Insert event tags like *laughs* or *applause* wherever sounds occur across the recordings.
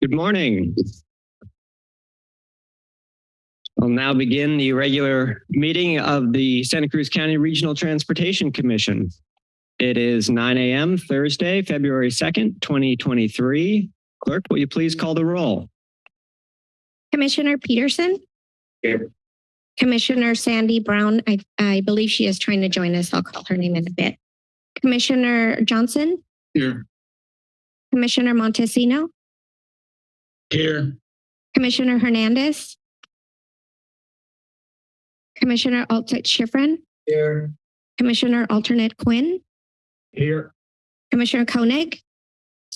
Good morning. I'll now begin the regular meeting of the Santa Cruz County Regional Transportation Commission. It is 9 a.m. Thursday, February 2nd, 2023. Clerk, will you please call the roll? Commissioner Peterson? Here. Commissioner Sandy Brown, I, I believe she is trying to join us. I'll call her name in a bit. Commissioner Johnson? Here. Commissioner Montesino? Here. Commissioner Hernandez? Commissioner Alternate Schifrin? Here. Commissioner Alternate Quinn? Here. Commissioner Koenig?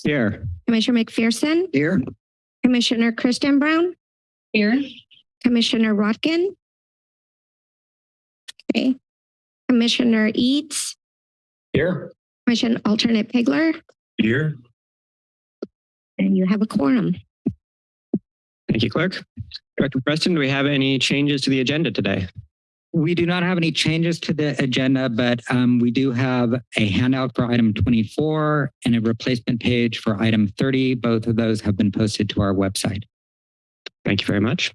Here. Commissioner McPherson? Here. Commissioner Kristen Brown? Here. Commissioner Rotkin? Okay. Commissioner Eads? Here. Commissioner Alternate Pigler? Here. And you have a quorum. Thank you, Clerk. Director Preston, do we have any changes to the agenda today? We do not have any changes to the agenda, but um, we do have a handout for item 24 and a replacement page for item 30. Both of those have been posted to our website. Thank you very much.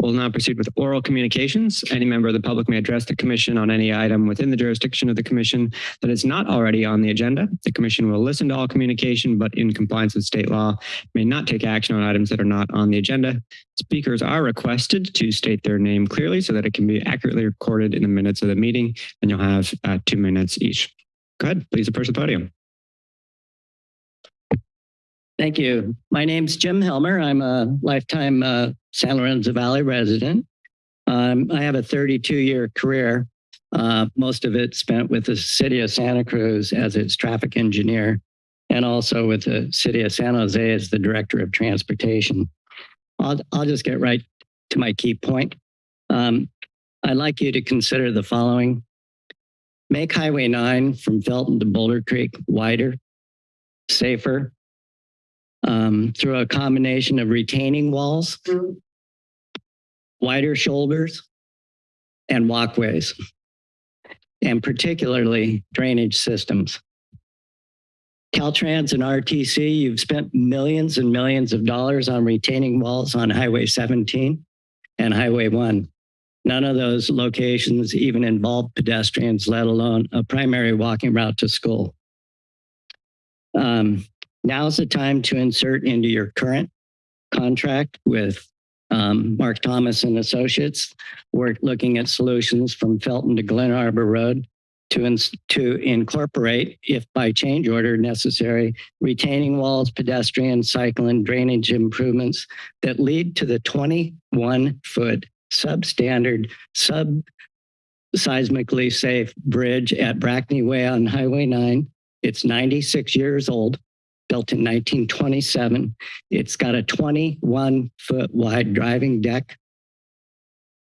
We'll now proceed with oral communications. Any member of the public may address the commission on any item within the jurisdiction of the commission that is not already on the agenda. The commission will listen to all communication, but in compliance with state law, may not take action on items that are not on the agenda. Speakers are requested to state their name clearly so that it can be accurately recorded in the minutes of the meeting, and you'll have uh, two minutes each. Go ahead, please approach the podium. Thank you. My name's Jim Helmer. I'm a lifetime uh, San Lorenzo Valley resident. Um, I have a 32 year career, uh, most of it spent with the city of Santa Cruz as its traffic engineer, and also with the city of San Jose as the director of transportation. I'll, I'll just get right to my key point. Um, I'd like you to consider the following. Make Highway 9 from Felton to Boulder Creek wider, safer, um, through a combination of retaining walls, wider shoulders, and walkways, and particularly drainage systems. Caltrans and RTC, you've spent millions and millions of dollars on retaining walls on Highway 17 and Highway 1. None of those locations even involve pedestrians, let alone a primary walking route to school. Um, Now's the time to insert into your current contract with um, Mark Thomas and Associates. We're looking at solutions from Felton to Glen Arbor Road to, to incorporate, if by change order necessary, retaining walls, pedestrian, cycle, and drainage improvements that lead to the 21 foot substandard, sub seismically safe bridge at Brackney Way on Highway 9. It's 96 years old built in 1927. It's got a 21 foot wide driving deck,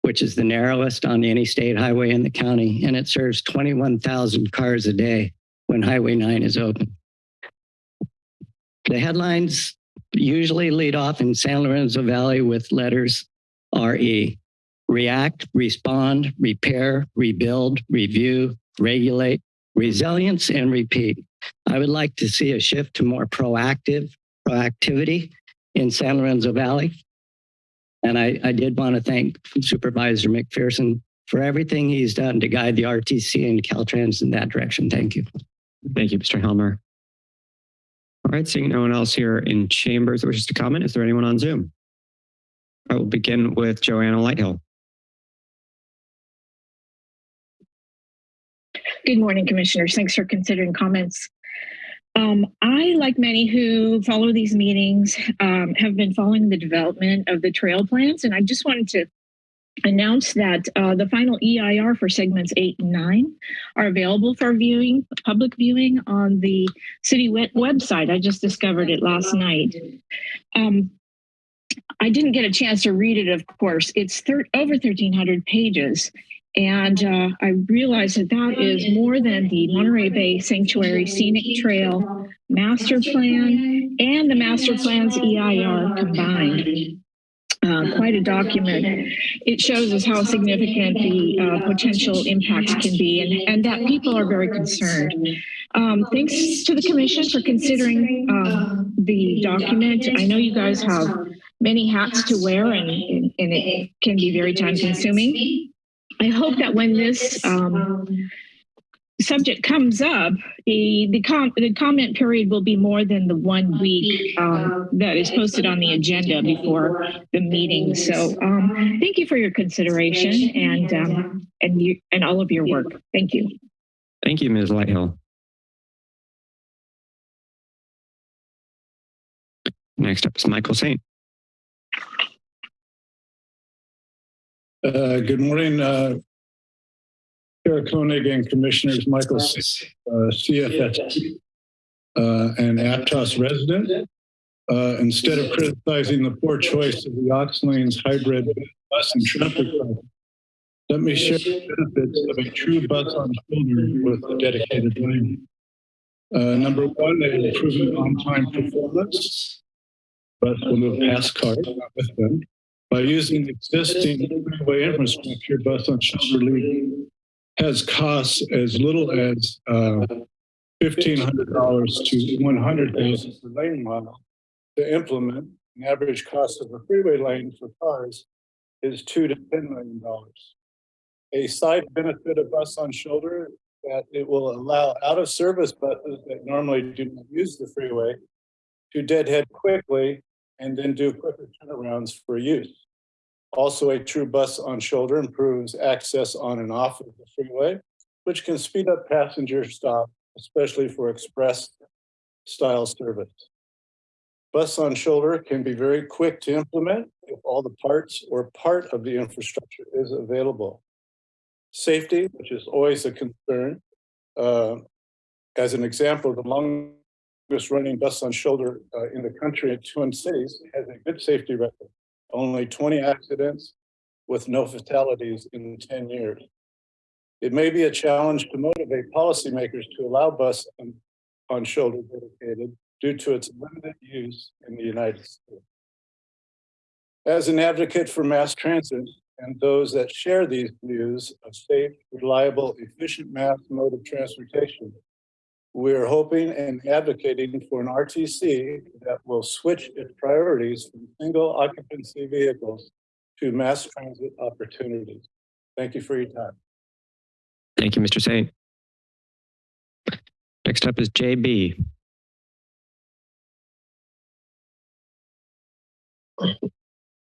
which is the narrowest on any state highway in the county, and it serves 21,000 cars a day when Highway 9 is open. The headlines usually lead off in San Lorenzo Valley with letters RE. React, respond, repair, rebuild, review, regulate, resilience, and repeat. I would like to see a shift to more proactive proactivity in San Lorenzo Valley. And I, I did want to thank Supervisor McPherson for everything he's done to guide the RTC and Caltrans in that direction. Thank you. Thank you, Mr. Helmer. All right, seeing no one else here in chambers that wishes to comment, is there anyone on Zoom? I will begin with Joanna Lighthill. Good morning, commissioners. Thanks for considering comments. Um, I, like many who follow these meetings, um, have been following the development of the trail plans, and I just wanted to announce that uh, the final EIR for segments eight and nine are available for viewing, public viewing on the city web website. I just discovered it last night. Um, I didn't get a chance to read it, of course. It's over 1,300 pages, and uh, I realized that that is more than the Monterey Bay Sanctuary Scenic Trail Master Plan and the Master Plan's EIR combined. uh, quite a document. It shows us how significant the uh, potential impacts can be and, and that people are very concerned. Um, thanks to the commission for considering um, the document. I know you guys have many hats to wear and, and it can be very time consuming. I hope that when this um, subject comes up, the the, com- the comment period will be more than the one week um, that is posted on the agenda before the meeting. So um, thank you for your consideration and um, and you and all of your work. Thank you. Thank you, Ms. Lighthill. Next up is Michael Saint. Uh, Good morning, uh, Chair Koenig and Commissioners, Michael, uh, CFS, uh, and Aptos resident. Uh, Instead of criticizing the poor choice of the Aux Lanes hybrid bus and traffic let me share the benefits of a true bus on shoulder with a dedicated lane. Uh, Number one, they improve on-time performance. Bus will move past cars, with them. By using existing freeway infrastructure, bus on shoulder lead has costs as little as uh, fifteen hundred dollars to $100,000 per lane mile to implement. An average cost of a freeway lane for cars is two to ten million dollars. A side benefit of bus on shoulder that it will allow out of service buses that normally do not use the freeway to deadhead quickly and then do quicker turnarounds for use. Also, a true bus on shoulder improves access on and off of the freeway, which can speed up passenger stop, especially for express style service. Bus on shoulder can be very quick to implement if all the parts or part of the infrastructure is available. Safety, which is always a concern. Uh, as an example, the longest running bus on shoulder uh, in the country in Twin Cities has a good safety record only 20 accidents with no fatalities in 10 years. It may be a challenge to motivate policymakers to allow bus on, on shoulder dedicated due to its limited use in the United States. As an advocate for mass transit and those that share these views of safe, reliable, efficient mass mode of transportation, we are hoping and advocating for an RTC that will switch its priorities from single occupancy vehicles to mass transit opportunities. Thank you for your time. Thank you, Mr. Saint. Next up is JB.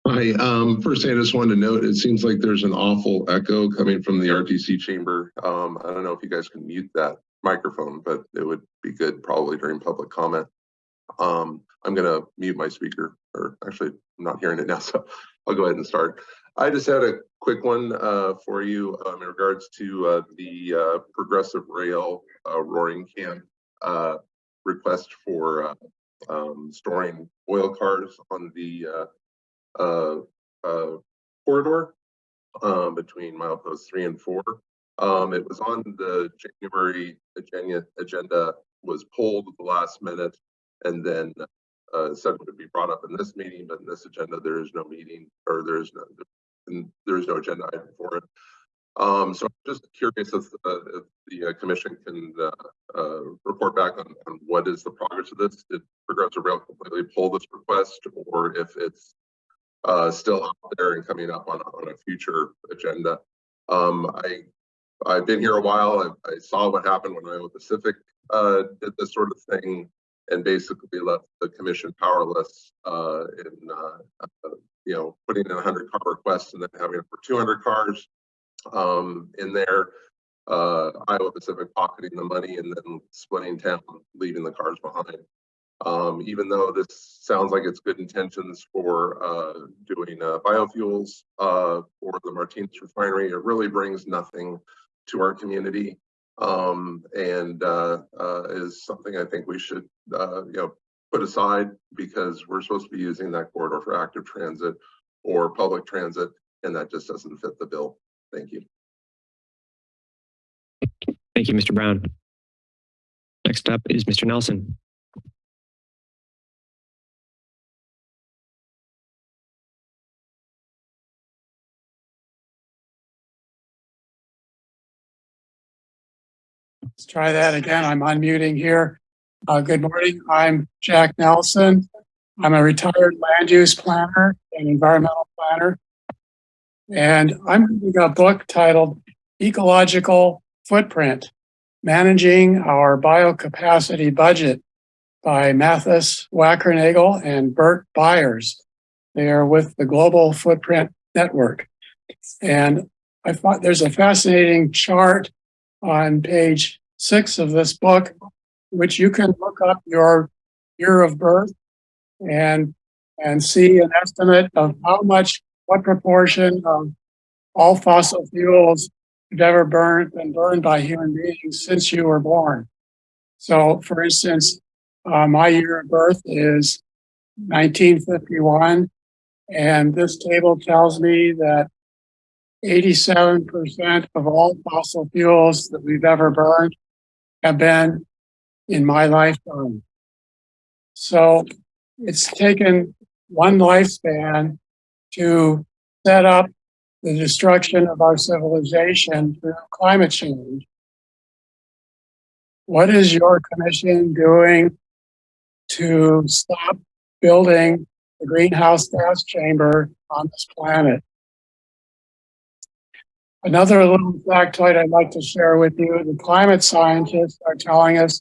Hi, um, first thing I just wanted to note, it seems like there's an awful echo coming from the RTC chamber. Um, I don't know if you guys can mute that microphone, but it would be good probably during public comment. Um, I'm gonna mute my speaker, or actually, I'm not hearing it now, *laughs* so I'll go ahead and start. I just had a quick one uh, for you um, in regards to uh, the uh, Progressive Rail uh, Roaring Camp uh, request for uh, um, storing oil cars on the corridor um, between mileposts three and four. Um, it was on the January agenda, agenda was pulled at the last minute and then uh, said it would be brought up in this meeting, but in this agenda, there is no meeting or there is no, there is no agenda item for it. Um, so I'm just curious if, uh, if the uh, commission can uh, uh, report back on, on what is the progress of this. Did Progressive Rail completely pull this request or if it's uh, still out there and coming up on, on a future agenda. Um, I, I've been here a while. I, I saw what happened when Iowa Pacific uh, did this sort of thing and basically left the commission powerless uh, in, uh, uh, you know, putting in 100 car requests and then having it for 200 cars um, in there. Uh, Iowa Pacific pocketing the money and then splitting town, leaving the cars behind. Um, even though this sounds like it's good intentions for uh, doing uh, biofuels uh, for the Martinez refinery, it really brings nothing to our community um, and uh, uh, is something I think we should, uh, you know, put aside because we're supposed to be using that corridor for active transit or public transit, and that just doesn't fit the bill. Thank you. Thank you, Mr. Brown. Next up is Mr. Nelson. Let's try that again. I'm unmuting here. Uh, good morning. I'm Jack Nelson. I'm a retired land use planner and environmental planner. And I'm reading a book titled Ecological Footprint, Managing Our Biocapacity Budget by Mathis Wackernagel and Bert Beyers. They are with the Global Footprint Network. And I thought there's a fascinating chart on page six of this book, which you can look up your year of birth and and see an estimate of how much, what proportion of all fossil fuels have ever burned been burned by human beings since you were born. So, for instance, uh, my year of birth is 1951, and this table tells me that 87% of all fossil fuels that we've ever burned have been in my lifetime. So it's taken one lifespan to set up the destruction of our civilization through climate change. What is your commission doing to stop building the greenhouse gas chamber on this planet? Another little factoid I'd like to share with you, the climate scientists are telling us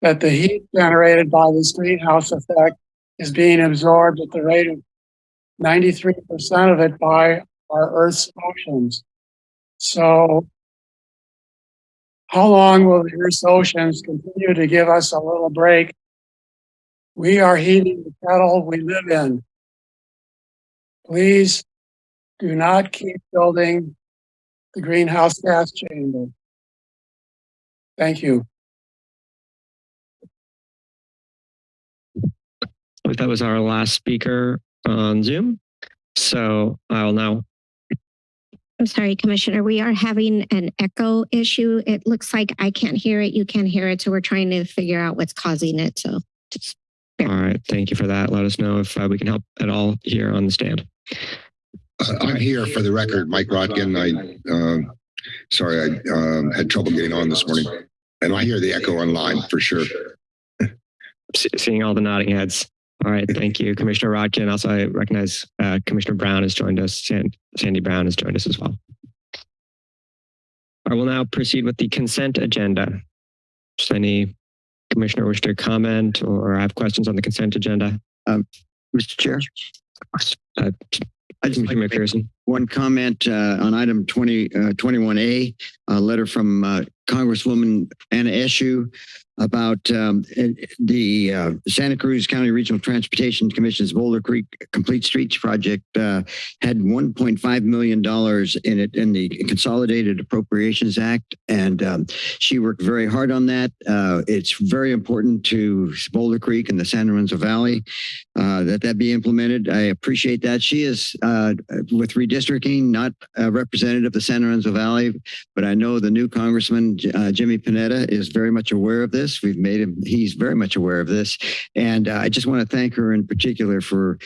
that the heat generated by this greenhouse effect is being absorbed at the rate of 93% of it by our Earth's oceans. So how long will the Earth's oceans continue to give us a little break? We are heating the kettle we live in. Please do not keep building the greenhouse gas chamber. Thank you. That was our last speaker on Zoom. So I'll now, I'm sorry, Commissioner, we are having an echo issue. It looks like I can't hear it, you can't hear it, so we're trying to figure out what's causing it, so just all right, thank you for that. Let us know if uh, we can help at all here on the stand. Uh, *clears throat* I'm here for the record, Mike Rotkin. I, um, sorry, I, um, had trouble getting on this morning. And I hear the echo online for sure. Seeing all the nodding heads. All right, thank you, Commissioner Rotkin. Also, I recognize uh, Commissioner Brown has joined us. San- Sandy Brown has joined us as well. I will now proceed with the consent agenda. Just any commissioner wish to comment or have questions on the consent agenda? Mr. Chair, Uh, I Commissioner to make McPherson. One comment uh, on item 20, uh, 21A, a letter from uh, Congresswoman Anna Eshoo about um, the uh, Santa Cruz County Regional Transportation Commission's Boulder Creek Complete Streets Project uh, had $1.5 million in it in the Consolidated Appropriations Act. And um, she worked very hard on that. Uh, it's very important to Boulder Creek and the San Lorenzo Valley uh, that that be implemented. I appreciate that. She is uh, with redistricting, not a representative of the San Lorenzo Valley, but I know the new Congressman uh, Jimmy Panetta is very much aware of this. We've made him; he's very much aware of this, and uh, I just want to thank her in particular for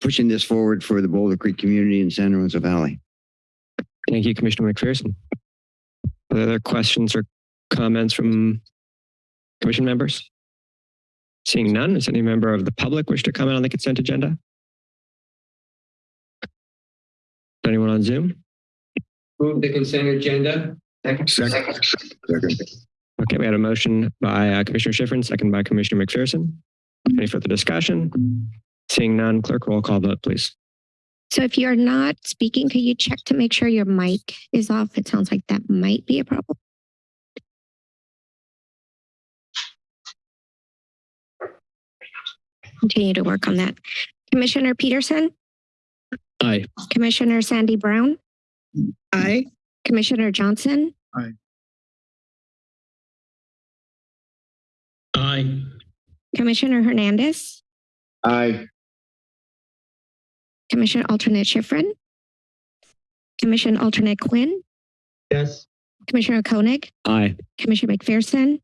pushing this forward for the Boulder Creek community in San Lorenzo Valley. Thank you, Commissioner McPherson. Other questions or comments from commission members? Seeing none, does any member of the public wish to comment on the consent agenda? Anyone on Zoom? Move the consent agenda. Second. Second. Second. Okay, we had a motion by uh, Commissioner Schifrin, second by Commissioner McPherson. Any further discussion? Seeing none, clerk roll call vote, please. So if you're not speaking, could you check to make sure your mic is off? It sounds like that might be a problem. Continue to work on that. Commissioner Peterson, Aye. Commissioner Sandy Brown, Aye. Commissioner Johnson, Aye. Aye. Commissioner Hernandez, Aye. Commissioner Alternate Schifrin, Commissioner Alternate Quinn, Yes. Commissioner Koenig, Aye. Commissioner McPherson,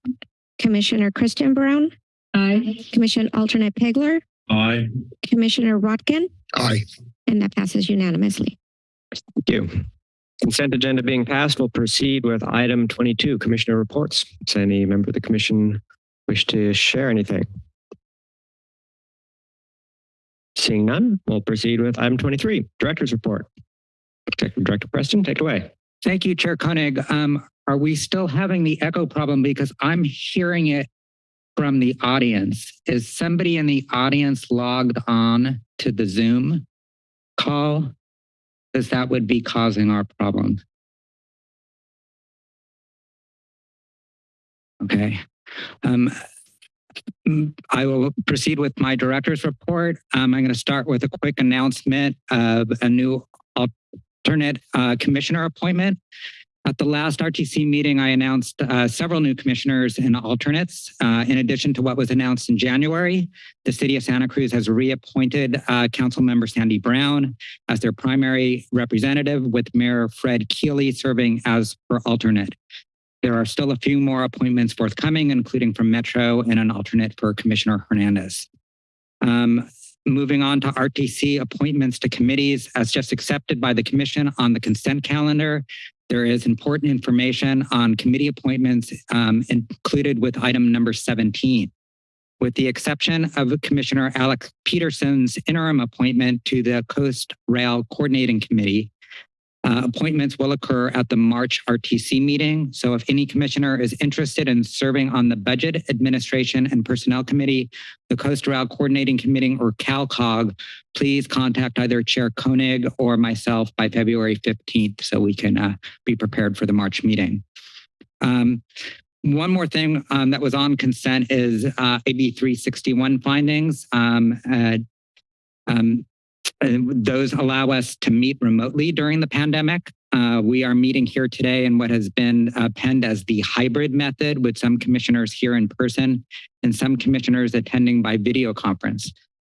Commissioner Kristen Brown, Aye. Commissioner Alternate Pegler, Aye. Commissioner Rotkin, Aye. and that passes unanimously. Thank you. Consent agenda being passed, we'll proceed with item 22, Commissioner reports. Does any member of the commission wish to share anything? Seeing none, we'll proceed with item 23, Director's Report. Executive Director Preston, take it away. Thank you, Chair Koenig. Um, are we still having the echo problem? Because I'm hearing it from the audience. Is somebody in the audience logged on to the Zoom call? Because that would be causing our problem. Okay. Um, I will proceed with my director's report. Um, I'm going to start with a quick announcement of a new alternate uh, commissioner appointment. At the last RTC meeting, I announced uh, several new commissioners and alternates. Uh, in addition to what was announced in January, the city of Santa Cruz has reappointed uh, council member Sandy Brown as their primary representative with Mayor Fred Keeley serving as her alternate. There are still a few more appointments forthcoming, including from Metro and an alternate for Commissioner Hernandez. Um, moving on to RTC appointments to committees as just accepted by the commission on the consent calendar. There is important information on committee appointments um, included with item number 17. With the exception of Commissioner Alex Peterson's interim appointment to the Coast Rail Coordinating Committee, uh, appointments will occur at the March RTC meeting. So if any commissioner is interested in serving on the Budget Administration and Personnel Committee, the Coast Rail Coordinating Committee, or CalCog, please contact either Chair Koenig or myself by February 15th so we can uh, be prepared for the March meeting. Um, one more thing um, that was on consent is uh, AB 361 findings. Um, uh, um, those allow us to meet remotely during the pandemic. Uh, we are meeting here today in what has been uh, penned as the hybrid method with some commissioners here in person and some commissioners attending by video conference.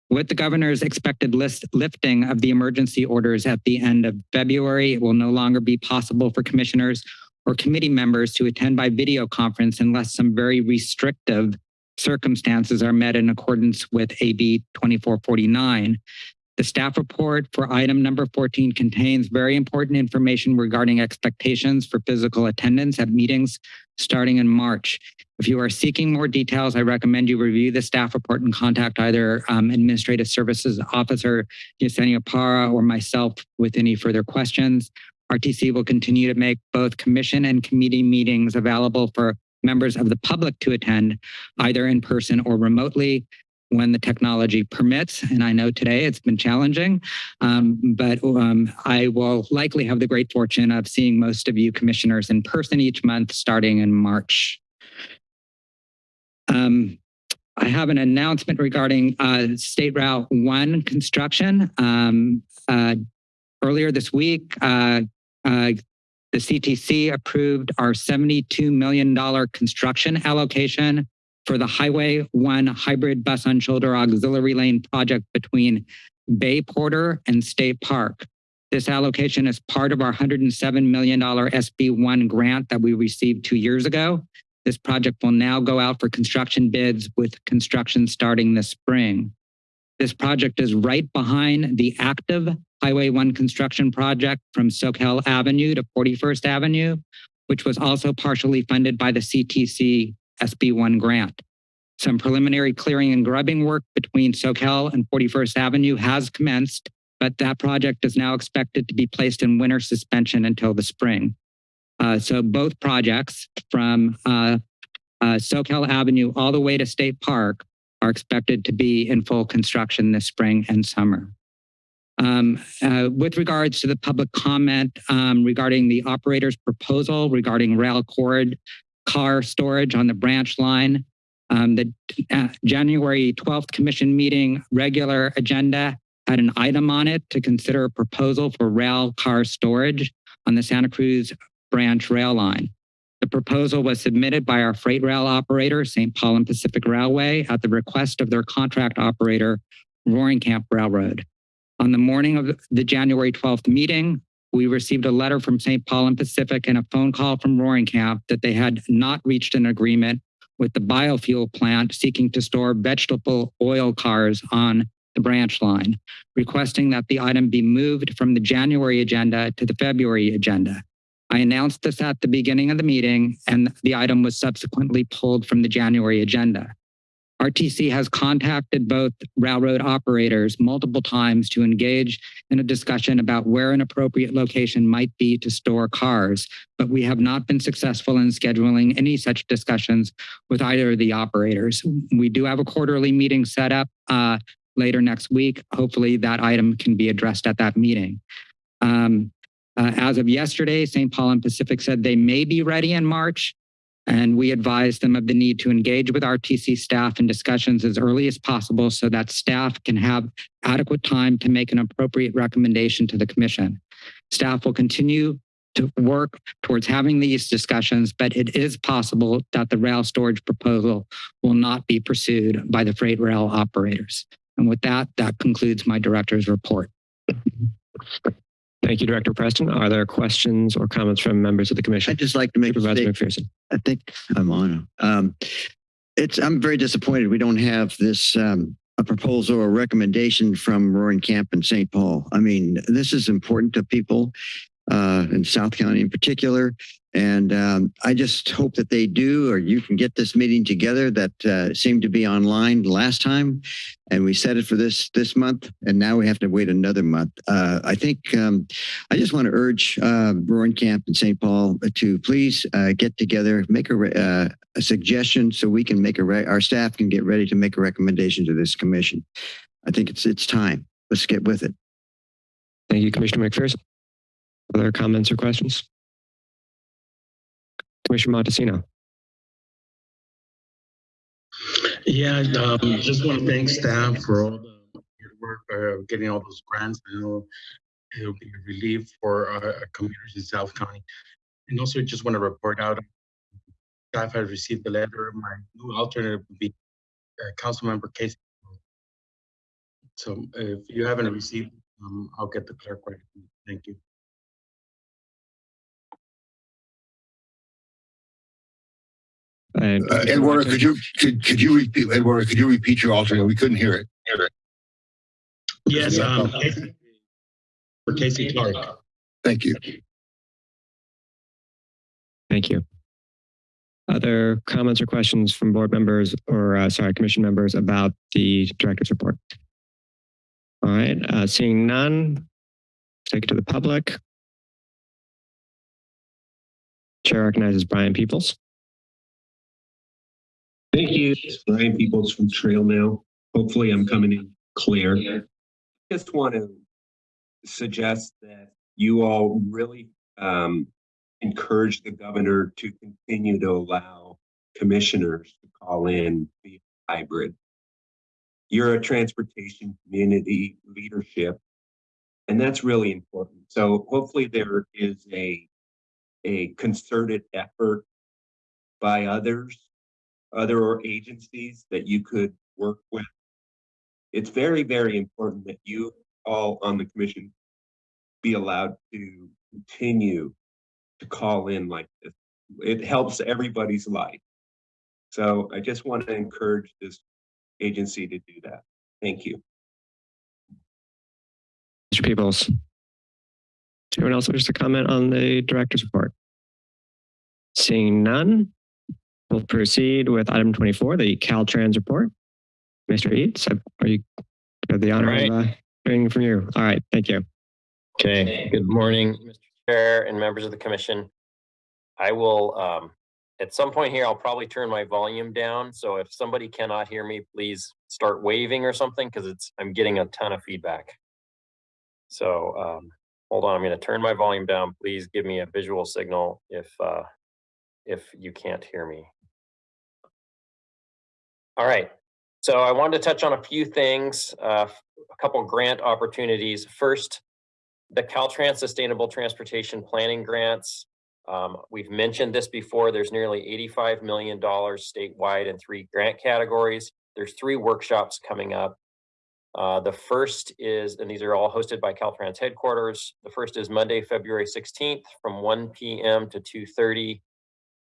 With the governor's expected list lifting of the emergency orders at the end of February, it will no longer be possible for commissioners or committee members to attend by video conference unless some very restrictive circumstances are met in accordance with AB 2449. The staff report for item number 14 contains very important information regarding expectations for physical attendance at meetings starting in March. If you are seeking more details, I recommend you review the staff report and contact either um, Administrative Services Officer Yesenia Parra or myself with any further questions. RTC will continue to make both commission and committee meetings available for members of the public to attend, either in person or remotely when the technology permits. And I know today it's been challenging, um, but um, I will likely have the great fortune of seeing most of you commissioners in person each month starting in March. Um, I have an announcement regarding uh, State Route 1 construction. Um, uh, earlier this week, uh, uh the CTC approved our $72 million construction allocation for the Highway 1 hybrid bus on shoulder auxiliary lane project between Bay Porter and State Park. This allocation is part of our $107 million SB1 grant that we received two years ago. This project will now go out for construction bids with construction starting this spring. This project is right behind the active Highway 1 construction project from Soquel Avenue to 41st Avenue, which was also partially funded by the CTC SB1 grant. Some preliminary clearing and grubbing work between Soquel and 41st Avenue has commenced, but that project is now expected to be placed in winter suspension until the spring. Uh, so both projects from uh, uh, Soquel Avenue all the way to State Park are expected to be in full construction this spring and summer. Um, uh, with regards to the public comment um, regarding the operator's proposal regarding rail cord car storage on the branch line. Um, the uh, January 12th commission meeting regular agenda had an item on it to consider a proposal for rail car storage on the Santa Cruz branch rail line. The proposal was submitted by our freight rail operator, St. Paul and Pacific Railway, at the request of their contract operator, Roaring Camp Railroad. On the morning of the January 12th meeting, we received a letter from St. Paul and Pacific and a phone call from Roaring Camp that they had not reached an agreement with the biofuel plant seeking to store vegetable oil cars on the branch line, requesting that the item be moved from the January agenda to the February agenda. I announced this at the beginning of the meeting and the item was subsequently pulled from the January agenda. RTC has contacted both railroad operators multiple times to engage in a discussion about where an appropriate location might be to store cars, but we have not been successful in scheduling any such discussions with either of the operators. We do have a quarterly meeting set up uh, later next week. Hopefully that item can be addressed at that meeting. Um, uh, as of yesterday, St. Paul and Pacific said they may be ready in March. And we advise them of the need to engage with RTC staff in discussions as early as possible so that staff can have adequate time to make an appropriate recommendation to the commission. Staff will continue to work towards having these discussions, but it is possible that the rail storage proposal will not be pursued by the freight rail operators. And with that, that concludes my director's report. *laughs* Thank you, Director Preston. Are there questions or comments from members of the commission? I'd just like to make a Supervisor. McPherson. I think I'm on. Um, it's, I'm very disappointed we don't have this, um, a proposal or recommendation from Roaring Camp and St. Paul. I mean, this is important to people, uh, in South County in particular. And, um, I just hope that they do, or you can get this meeting together that, uh, seemed to be online last time. And we set it for this, this month, and now we have to wait another month. Uh, I think, um, I just want to urge, uh, Camp and St. Paul to please, uh, get together, make a, uh, a suggestion so we can make a, our staff can get ready to make a recommendation to this commission. I think it's, it's time. Let's get with it. Thank you, Commissioner McPherson. Other comments or questions? Commissioner Montesino. Yeah, um, just want to thank staff for all the work, uh, getting all those grants. I know it'll be a relief for our communities in South County. And also just want to report out, staff has received the letter. My new alternate would be uh, Councilmember Casey. So if you haven't received, um, I'll get the clerk right. Thank you. And Uh, Eduardo, could you, could, could you repeat, Eduardo, could you repeat your alternate? We couldn't hear it. Yes, um, Casey- for Casey Clark. Thank you. Thank you. Other comments or questions from board members or, uh, sorry, commission members about the director's report? All right, uh, seeing none, take it to the public. Chair recognizes Brian Peoples. Thank you. It's Brian Peoples from Trail Now. Hopefully I'm coming in clear. Just want to suggest that you all really um, encourage the governor to continue to allow commissioners to call in via hybrid. You're a transportation community leadership, and that's really important. So hopefully there is a a concerted effort by others other agencies that you could work with. It's very, very important that you all on the commission be allowed to continue to call in like this. It helps everybody's life. So I just want to encourage this agency to do that. Thank you. Mr. Peoples. Anyone else wish to comment on the director's report? Seeing none, we'll proceed with item 24, the Caltrans report. Mr. Eads, are you have the honor of uh, hearing from you? All right, thank you. Okay, good morning, Mr. Chair and members of the commission. I will, um, at some point here, I'll probably turn my volume down. So if somebody cannot hear me, please start waving or something because it's, I'm getting a ton of feedback. So, um, hold on, I'm going to turn my volume down. Please give me a visual signal if, uh, if you can't hear me. All right, so I wanted to touch on a few things, uh, a couple grant opportunities. First, the Caltrans Sustainable Transportation Planning Grants. Um, we've mentioned this before. There's nearly $85 million statewide in three grant categories. There's three workshops coming up. Uh, the first is, and these are all hosted by Caltrans headquarters. The first is Monday, February 16th from 1 p.m. to 2.30.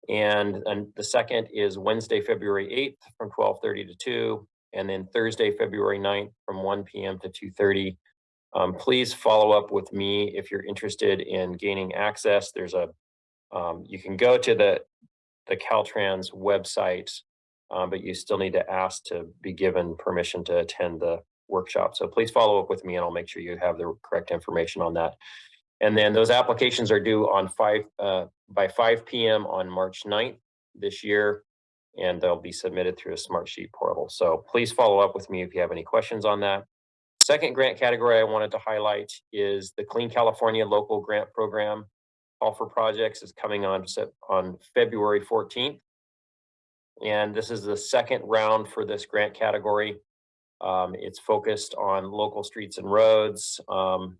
And, and the second is Wednesday, February 8th from 12.30 to 2. and then Thursday, February 9th from 1 p.m. to 2:30. Um, please follow up with me if you're interested in gaining access. There's a, um, you can go to the, the Caltrans website, um, but you still need to ask to be given permission to attend the workshop. So please follow up with me and I'll make sure you have the correct information on that. And then those applications are due on five, uh, by 5 p.m. on March 9th this year, and they'll be submitted through a Smartsheet portal. So please follow up with me if you have any questions on that. Second grant category I wanted to highlight is the Clean California Local Grant Program. Call for projects is coming on on February 14th. And this is the second round for this grant category. Um, it's focused on local streets and roads, um,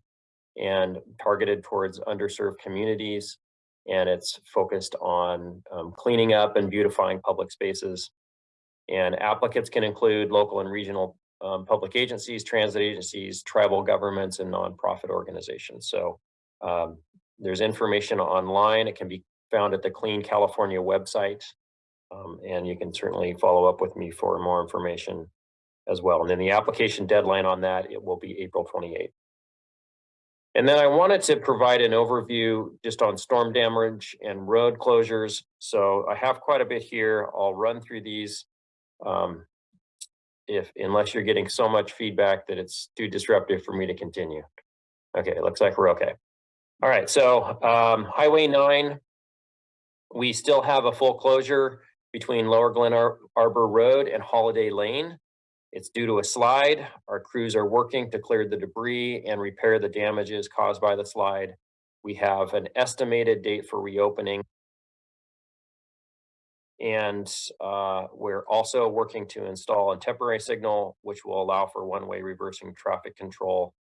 and targeted towards underserved communities. And it's focused on um, cleaning up and beautifying public spaces. And applicants can include local and regional um, public agencies, transit agencies, tribal governments, and nonprofit organizations. So um, there's information online. It can be found at the Clean California website. Um, and you can certainly follow up with me for more information as well. And then the application deadline on that, it will be April 28th. And then I wanted to provide an overview just on storm damage and road closures. So I have quite a bit here. I'll run through these. Um, if, unless you're getting so much feedback that it's too disruptive for me to continue. Okay, it looks like we're okay. All right, so um, Highway 9, we still have a full closure between Lower Glen Ar- Arbor Road and Holiday Lane. It's due to a slide. Our crews are working to clear the debris and repair the damages caused by the slide. We have an estimated date for reopening. And uh, we're also working to install a temporary signal, which will allow for one-way reversing traffic control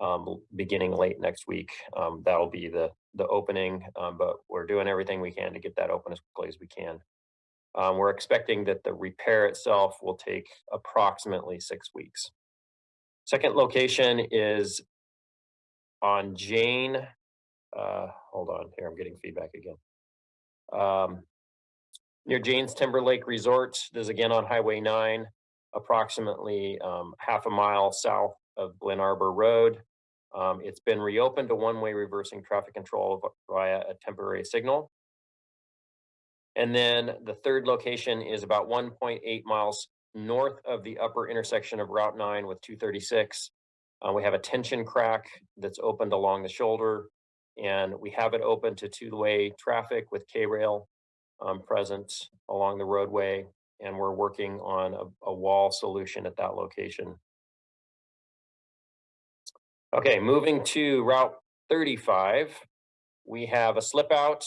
um, beginning late next week. Um, that'll be the, the opening, um, but we're doing everything we can to get that open as quickly as we can. Um, we're expecting that the repair itself will take approximately six weeks. Second location is on Jane. Uh, hold on here, I'm getting feedback again. Um, near Jane's Timberlane Resort, this is again on Highway 9, approximately um, half a mile south of Glen Arbor Road. Um, it's been reopened to one-way reversing traffic control via a temporary signal. And then the third location is about 1.8 miles north of the upper intersection of Route 9 with 236. Uh, we have a tension crack that's opened along the shoulder, and we have it open to two-way traffic with K-rail um, present along the roadway, and we're working on a, a wall solution at that location. Okay, moving to Route 35, we have a slip out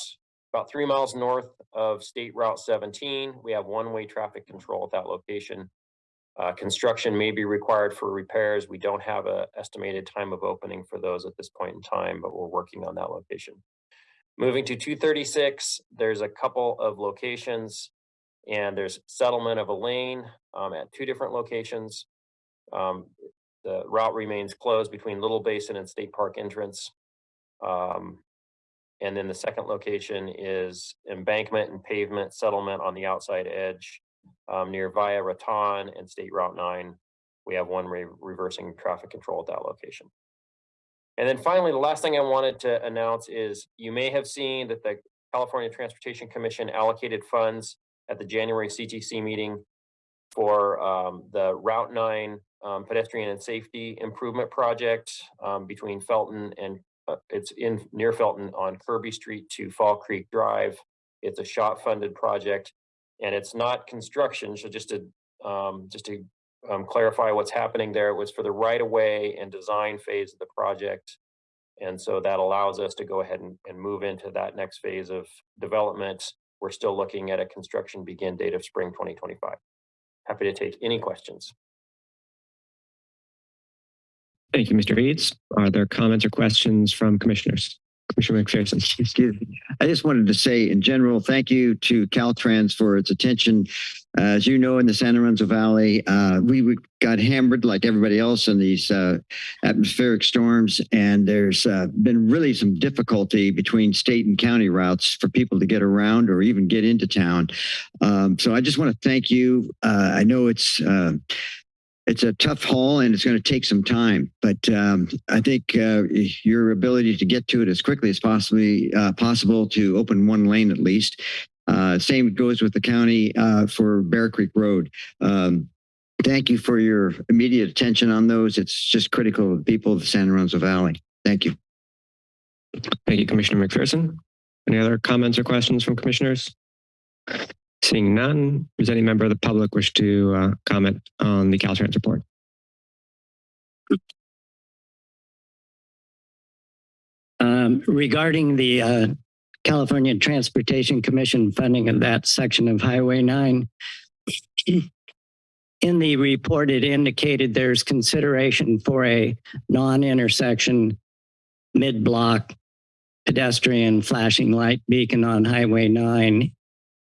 about three miles north of State Route 17. We have one-way traffic control at that location. Uh, construction may be required for repairs. We don't have a estimated time of opening for those at this point in time, but we're working on that location. Moving to 236, there's a couple of locations and there's settlement of a lane um, at two different locations. Um, the route remains closed between Little Basin and State Park entrance. Um, and then the second location is embankment and pavement settlement on the outside edge um, near Via Raton and State Route 9. We have one re reversing traffic control at that location. And then finally, the last thing I wanted to announce is you may have seen that the California Transportation Commission allocated funds at the January CTC meeting for um, the Route 9 um, pedestrian and safety improvement project um, between Felton and it's in near Felton on Kirby Street to Fall Creek Drive. It's a SHOPP funded project and it's not construction. So just to um, just to um, clarify what's happening there, it was for the right of way and design phase of the project. And so that allows us to go ahead and, and move into that next phase of development. We're still looking at a construction begin date of spring 2025. Happy to take any questions. Thank you, Mr. Eads. Are there comments or questions from commissioners? Commissioner McPherson. Excuse me. I just wanted to say in general, thank you to Caltrans for its attention. As you know, in the San Lorenzo Valley, uh, we, got hammered like everybody else in these uh, atmospheric storms, and there's uh, been really some difficulty between state and county routes for people to get around or even get into town. Um, so I just want to thank you. Uh, I know it's uh, it's a tough haul and it's going to take some time, but um, I think uh, your ability to get to it as quickly as possibly uh, possible to open one lane at least. Uh, same goes with the county uh, for Bear Creek Road. Um, thank you for your immediate attention on those. It's just critical to the people of the San Lorenzo Valley. Thank you. Thank you, Commissioner McPherson. Any other comments or questions from commissioners? Seeing none, does any member of the public wish to uh, comment on the Caltrans report? Um, regarding the uh, California Transportation Commission funding of that section of Highway 9, *clears throat* in the report, it indicated there's consideration for a non-intersection mid-block pedestrian flashing light beacon on Highway 9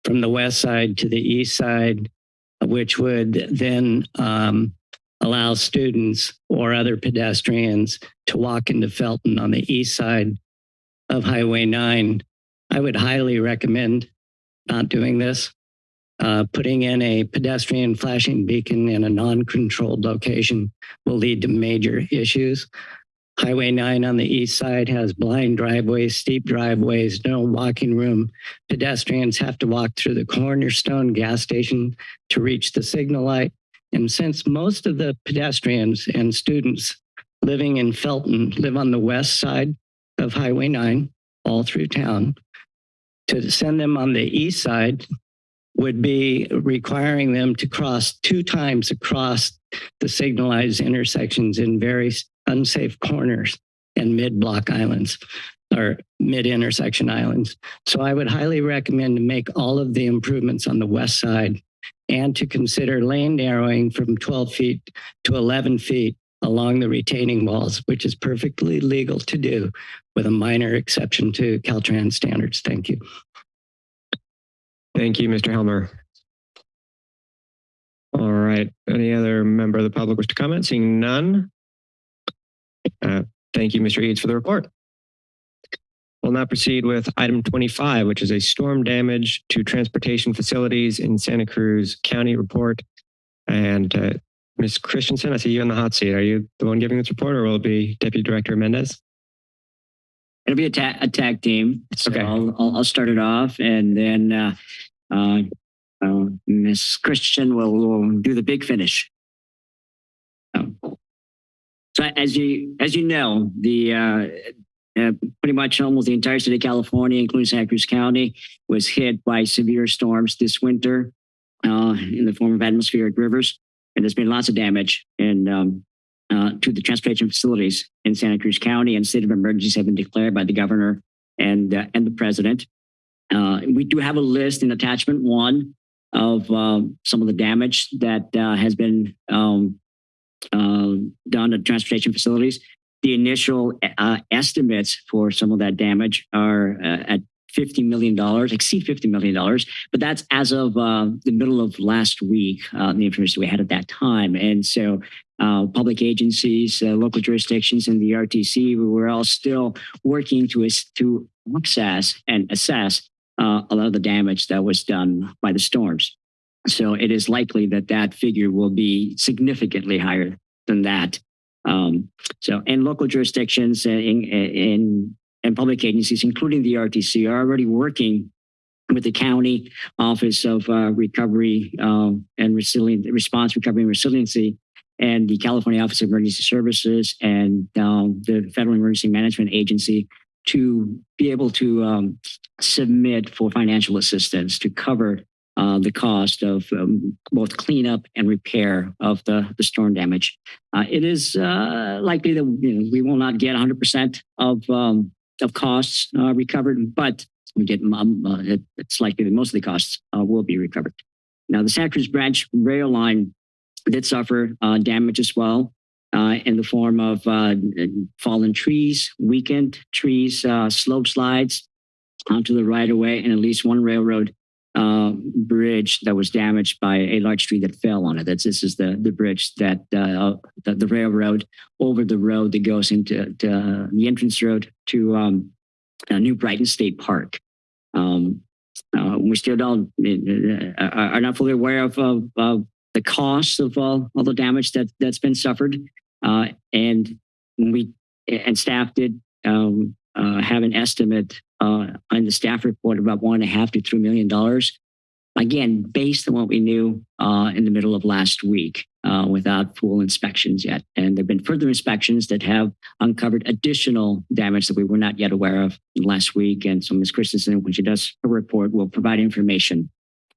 from the west side to the east side, which would then um, allow students or other pedestrians to walk into Felton on the east side of Highway 9. I would highly recommend not doing this. Uh, putting in a pedestrian flashing beacon in a non-controlled location will lead to major issues. Highway 9 on the east side has blind driveways, steep driveways, no walking room. Pedestrians have to walk through the Cornerstone gas station to reach the signal light. And since most of the pedestrians and students living in Felton live on the west side of Highway 9, all through town, to send them on the east side would be requiring them to cross two times across the signalized intersections in very unsafe corners and mid-block islands or mid-intersection islands. So I would highly recommend to make all of the improvements on the west side and to consider lane narrowing from 12 feet to 11 feet along the retaining walls, which is perfectly legal to do with a minor exception to Caltrans standards. Thank you. Thank you, Mr. Helmer. All right. Any other member of the public wish to comment? Seeing none. Uh, thank you, Mr. Eads, for the report. We'll now proceed with item 25, which is a storm damage to transportation facilities in Santa Cruz County report. And uh, Ms. Christensen, I see you in the hot seat. Are you the one giving this report or will it be Deputy Director Mendez? It'll be a, ta- a tag team. So Okay. I'll, I'll, I'll start it off and then uh, uh, uh, Miss Christian will, will do the big finish. As you as you know, the uh, uh, pretty much almost the entire state of California, including Santa Cruz County, was hit by severe storms this winter uh, in the form of atmospheric rivers, and there's been lots of damage in um, uh, to the transportation facilities in Santa Cruz County, and state of emergencies have been declared by the governor and uh, and the president. Uh, we do have a list in attachment one of um, some of the damage that uh, has been um, uh, done at transportation facilities. The initial uh, estimates for some of that damage are uh, at $50 million, exceed $50 million, but that's as of uh, the middle of last week, uh, the information we had at that time. And so uh, public agencies, uh, local jurisdictions, and the RTC, we were all still working to, to access and assess a lot of the damage that was done by the storms. So it is likely that that figure will be significantly higher than that. Um, so, and local jurisdictions and, and public agencies, including the RTC, are already working with the county Office of uh, Recovery um, and Resilient Response, Recovery and Resiliency, and the California Office of Emergency Services and um, the Federal Emergency Management Agency to be able to um, submit for financial assistance to cover uh, the cost of um, both cleanup and repair of the, the storm damage. Uh, it is uh, likely that you know, we will not get 100% of um, of costs uh, recovered, but we get um, uh, it, it's likely that most of the costs uh, will be recovered. Now, the Santa Cruz Branch rail line did suffer damage as well in the form of fallen trees, weakened trees, slope slides onto the right of way, and at least one railroad uh, bridge that was damaged by a large tree that fell on it. That's this is the the bridge that uh, the, the railroad over the road that goes into to, uh, the entrance road to um, uh, New Brighton State Park. Um, uh, we still don't are not fully aware of, of, of the cost of all, all the damage that that's been suffered. And we and staff did um, uh, have an estimate uh, on the staff report about one and a half to three million dollars. Again, based on what we knew uh, in the middle of last week, uh, without full inspections yet. And there've been further inspections that have uncovered additional damage that we were not yet aware of last week. And so Ms. Christensen, when she does her report, will provide information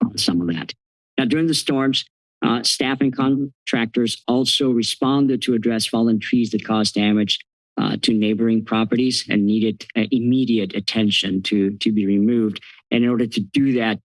on some of that. Now, during the storms, uh, staff and contractors also responded to address fallen trees that caused damage uh, to neighboring properties and needed uh, immediate attention to, to be removed. And in order to do that,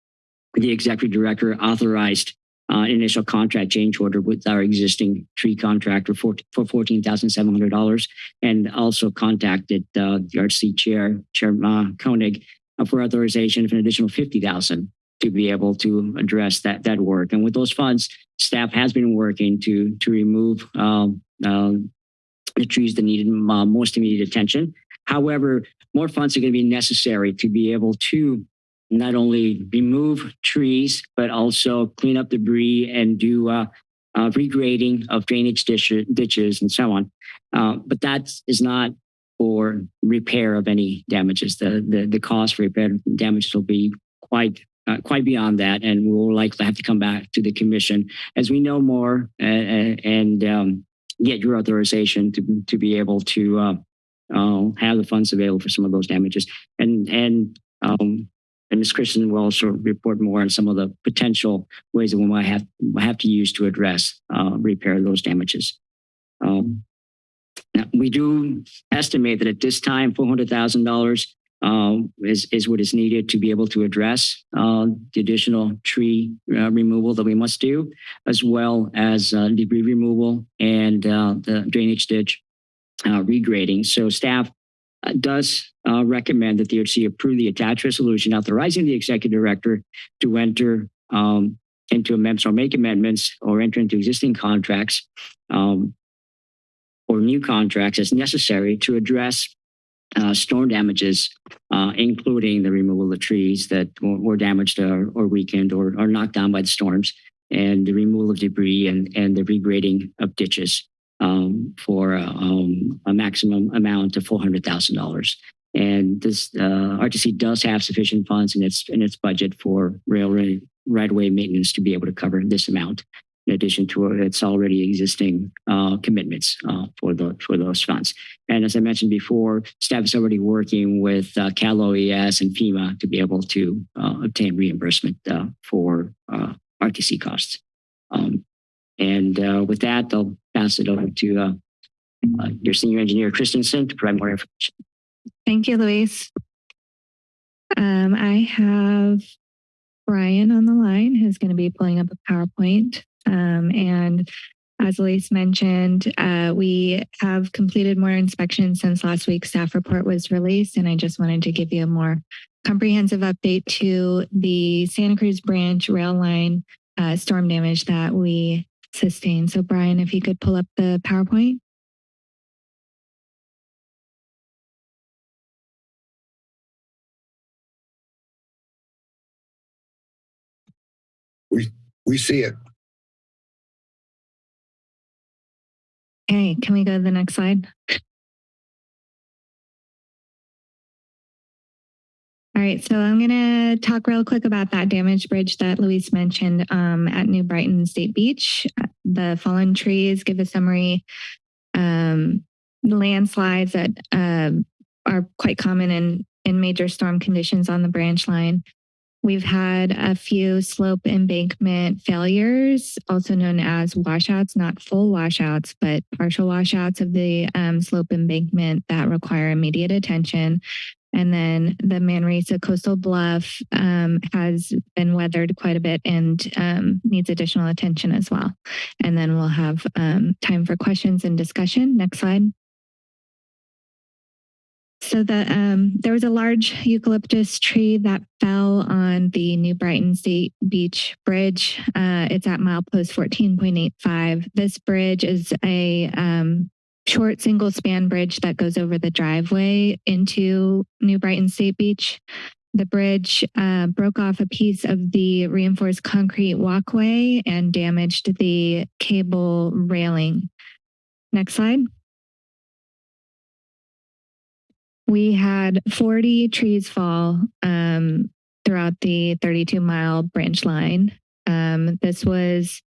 the executive director authorized uh, initial contract change order with our existing tree contractor for, for $14,700 and also contacted uh, the RC chair, Chair uh, Koenig, uh, for authorization of an additional 50,000 to be able to address that, that work. And with those funds, staff has been working to, to remove um, the trees that needed uh, most immediate attention. However, more funds are going to be necessary to be able to not only remove trees, but also clean up debris and do uh, uh, regrading of drainage ditch, ditches and so on. Uh, but that is not for repair of any damages. The, the, the cost for repair damages will be quite uh, quite beyond that, and we'll likely have to come back to the commission as we know more uh, and um, get your authorization to to be able to uh, uh, have the funds available for some of those damages. And and um, and Ms. Christian will also report more on some of the potential ways that we might have have to use to address uh, repair those damages. Um, we do estimate that at this time, four hundred thousand dollars is, is what is needed to be able to address uh, the additional tree uh, removal that we must do, as well as uh, debris removal and uh, the drainage ditch uh, regrading. So staff uh, does recommend that the OHC approve the attached resolution authorizing the executive director to enter um, into amendments or make amendments or enter into existing contracts um, or new contracts as necessary to address uh, storm damages, uh, including the removal of trees that were damaged or, or weakened or, or knocked down by the storms, and the removal of debris and, and the regrading of ditches um, for uh, um, a maximum amount of $400,000. And this uh, RTC does have sufficient funds in its in its budget for railway right-of-way maintenance to be able to cover this amount in addition to its already existing uh, commitments uh, for the for those funds. And as I mentioned before, staff is already working with uh, Cal OES and FEMA to be able to uh, obtain reimbursement uh, for uh, RTC costs. Um, and with that, I'll pass it over to your senior engineer, Christensen, to provide more information. Thank you, Luis. Um, I have Brian on the line who's going to be pulling up a PowerPoint. Um, and as Luis mentioned, uh, we have completed more inspections since last week's staff report was released, and I just wanted to give you a more comprehensive update to the Santa Cruz branch rail line uh, storm damage that we sustained. So Brian, if you could pull up the PowerPoint. We, we see it. Okay, can we go to the next slide? All right, so I'm going to talk real quick about that damaged bridge that Luis mentioned um, at New Brighton State Beach. The fallen trees give a summary. Um, landslides that uh, are quite common in, in major storm conditions on the branch line. We've had a few slope embankment failures, also known as washouts, not full washouts, but partial washouts of the um, slope embankment that require immediate attention. And then the Manresa Coastal Bluff um, has been weathered quite a bit and um, needs additional attention as well. And then we'll have um, time for questions and discussion. Next slide. So the um, there was a large eucalyptus tree that fell on the New Brighton State Beach Bridge. Uh, it's at milepost 14.85. This bridge is a um, short single span bridge that goes over the driveway into New Brighton State Beach. the bridge uh, broke off a piece of the reinforced concrete walkway and damaged the cable railing. Next slide. We had 40 trees fall um, throughout the 32 mile branch line. Um, this was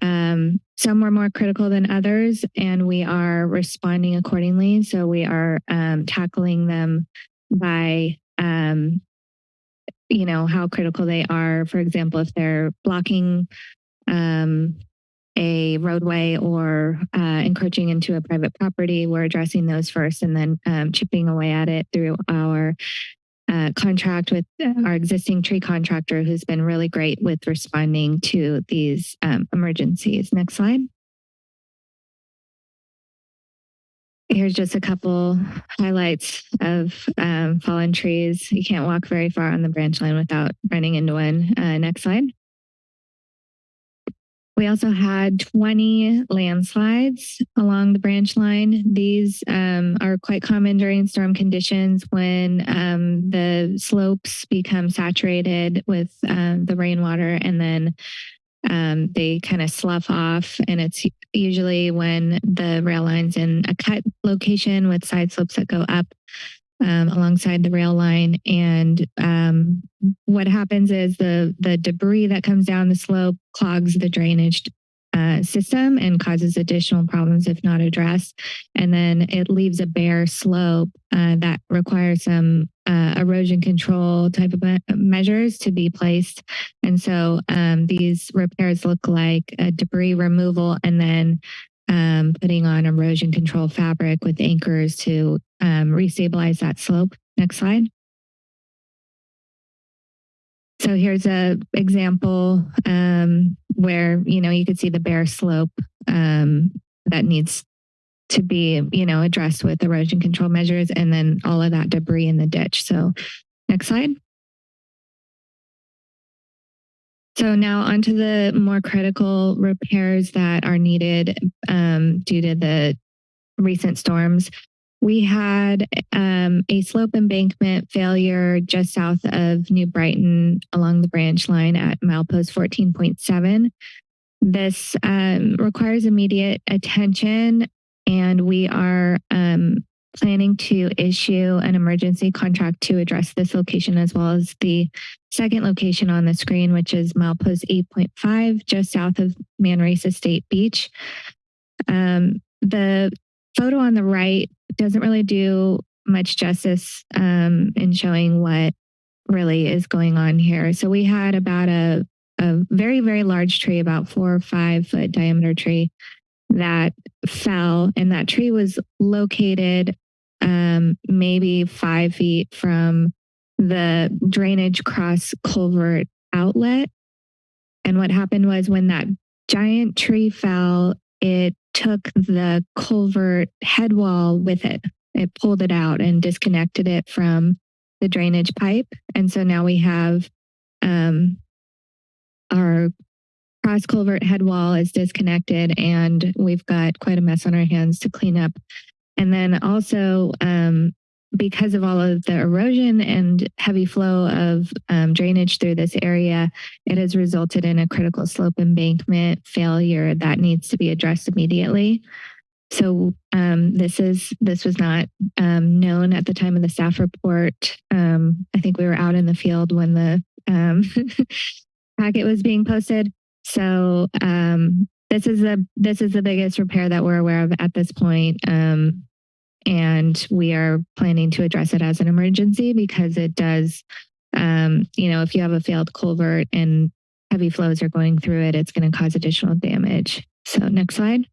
um, some were more critical than others, and we are responding accordingly. So we are um, tackling them by, um, you know, how critical they are. For example, if they're blocking um, a roadway or uh, encroaching into a private property, we're addressing those first and then um, chipping away at it through our uh, contract with our existing tree contractor who's been really great with responding to these um, emergencies. Next slide. Here's just a couple highlights of um, fallen trees. You can't walk very far on the branch line without running into one. Uh, next slide. We also had 20 landslides along the branch line. These um, are quite common during storm conditions when um, the slopes become saturated with um, the rainwater and then um, they kind of slough off. And it's usually when the rail line's in a cut location with side slopes that go up um, alongside the rail line. And um, what happens is the the debris that comes down the slope clogs the drainage uh, system and causes additional problems if not addressed. And then it leaves a bare slope uh, that requires some uh, erosion control type of measures to be placed. And so um, these repairs look like debris removal and then um, putting on erosion control fabric with anchors to um, restabilize that slope. Next slide. So here's a example um, where you know you could see the bare slope um, that needs to be you know addressed with erosion control measures, and then all of that debris in the ditch. So next slide. So now onto the more critical repairs that are needed um, due to the recent storms. We had um, a slope embankment failure just south of New Brighton along the branch line at milepost 14.7. This um, requires immediate attention, and we are um, planning to issue an emergency contract to address this location as well as the second location on the screen, which is milepost 8.5, just south of Manresa State Beach. Um, the photo on the right doesn't really do much justice um, in showing what really is going on here. So we had about a, a very, very large tree, about four or five foot diameter tree that fell, and that tree was located um, maybe five feet from the drainage cross culvert outlet. And what happened was when that giant tree fell, it took the culvert head wall with it. It pulled it out and disconnected it from the drainage pipe. And so now we have um, our cross culvert head wall is disconnected and we've got quite a mess on our hands to clean up. And then also, um, because of all of the erosion and heavy flow of um, drainage through this area, it has resulted in a critical slope embankment failure that needs to be addressed immediately. So um, this is this was not um, known at the time of the staff report. Um, I think we were out in the field when the um, *laughs* packet was being posted. So um, this is the this is the biggest repair that we're aware of at this point. Um, and we are planning to address it as an emergency because it does, um, you know, if you have a failed culvert and heavy flows are going through it, it's going to cause additional damage. So next slide.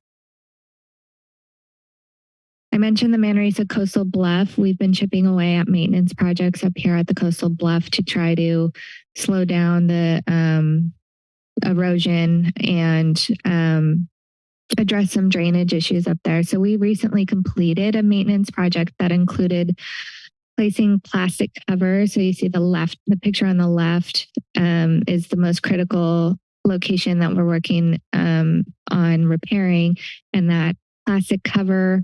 I mentioned the Manresa Coastal Bluff. We've been chipping away at maintenance projects up here at the Coastal Bluff to try to slow down the um, erosion and um, address some drainage issues up there. So we recently completed a maintenance project that included placing plastic cover. So you see the left, the picture on the left um, is the most critical location that we're working um, on repairing, and that plastic cover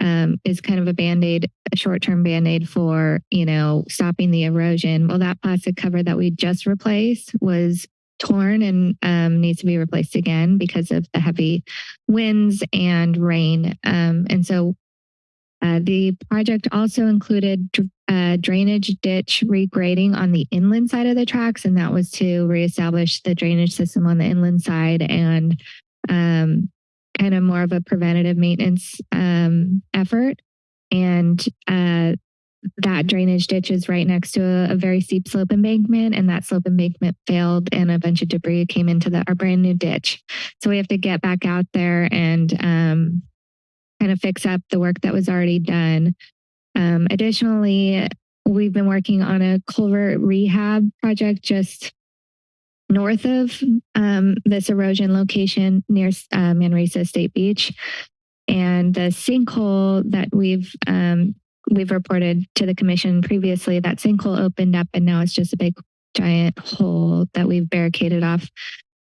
um, is kind of a band-aid, a short-term band-aid for, you know, stopping the erosion. Well, that plastic cover that we just replaced was torn and um, needs to be replaced again because of the heavy winds and rain. Um, and so uh, the project also included uh, drainage ditch regrading on the inland side of the tracks, and that was to reestablish the drainage system on the inland side and um, kind of more of a preventative maintenance um, effort. And uh, that drainage ditch is right next to a, a very steep slope embankment, and that slope embankment failed, and a bunch of debris came into the, our brand new ditch. So we have to get back out there and um, kind of fix up the work that was already done. Um, additionally, we've been working on a culvert rehab project just north of um, this erosion location near uh, Manresa State Beach. And the sinkhole that we've um, we've reported to the commission previously, that sinkhole opened up and now it's just a big giant hole that we've barricaded off.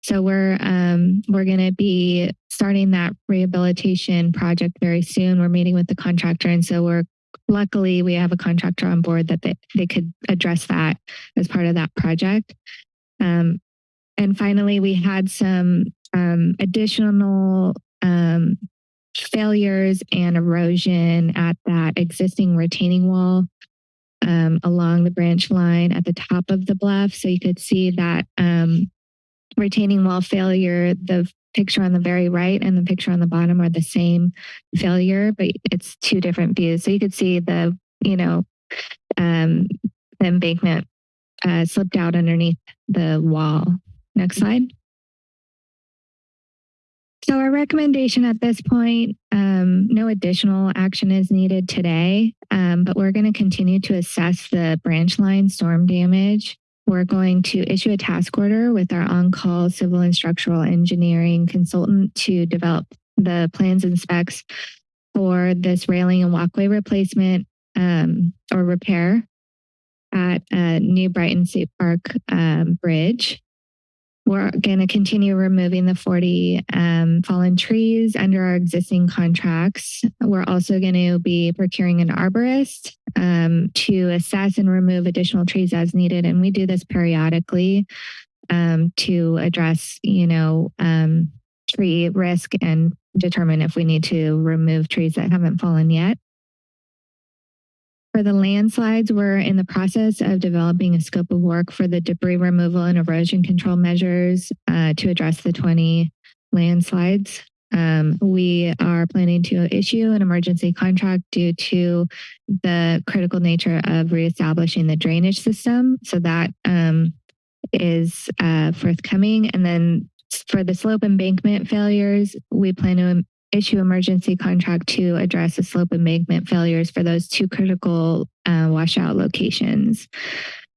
So we're um, we're going to be starting that rehabilitation project very soon. We're meeting with the contractor, and so we're luckily we have a contractor on board that they, they could address that as part of that project. Um, and finally, we had some um, additional um, failures and erosion at that existing retaining wall um, along the branch line at the top of the bluff. So you could see that um, retaining wall failure, the picture on the very right and the picture on the bottom are the same failure, but it's two different views. So you could see the, you know, um, the embankment uh, slipped out underneath the wall. Next slide. So our recommendation at this point, um, no additional action is needed today, um, but we're going to continue to assess the branch line storm damage. We're going to issue a task order with our on-call civil and structural engineering consultant to develop the plans and specs for this railing and walkway replacement um, or repair at uh, New Brighton State Park um, Bridge. We're going to continue removing the 40 um, fallen trees under our existing contracts. We're also going to be procuring an arborist um, to assess and remove additional trees as needed. And we do this periodically um, to address, you know, um, tree risk and determine if we need to remove trees that haven't fallen yet. For the landslides, we're in the process of developing a scope of work for the debris removal and erosion control measures uh, to address the 20 landslides. Um, we are planning to issue an emergency contract due to the critical nature of reestablishing the drainage system. So that um, is uh, forthcoming. And then for the slope embankment failures, we plan to issue emergency contract to address the slope embankment failures for those two critical uh, washout locations.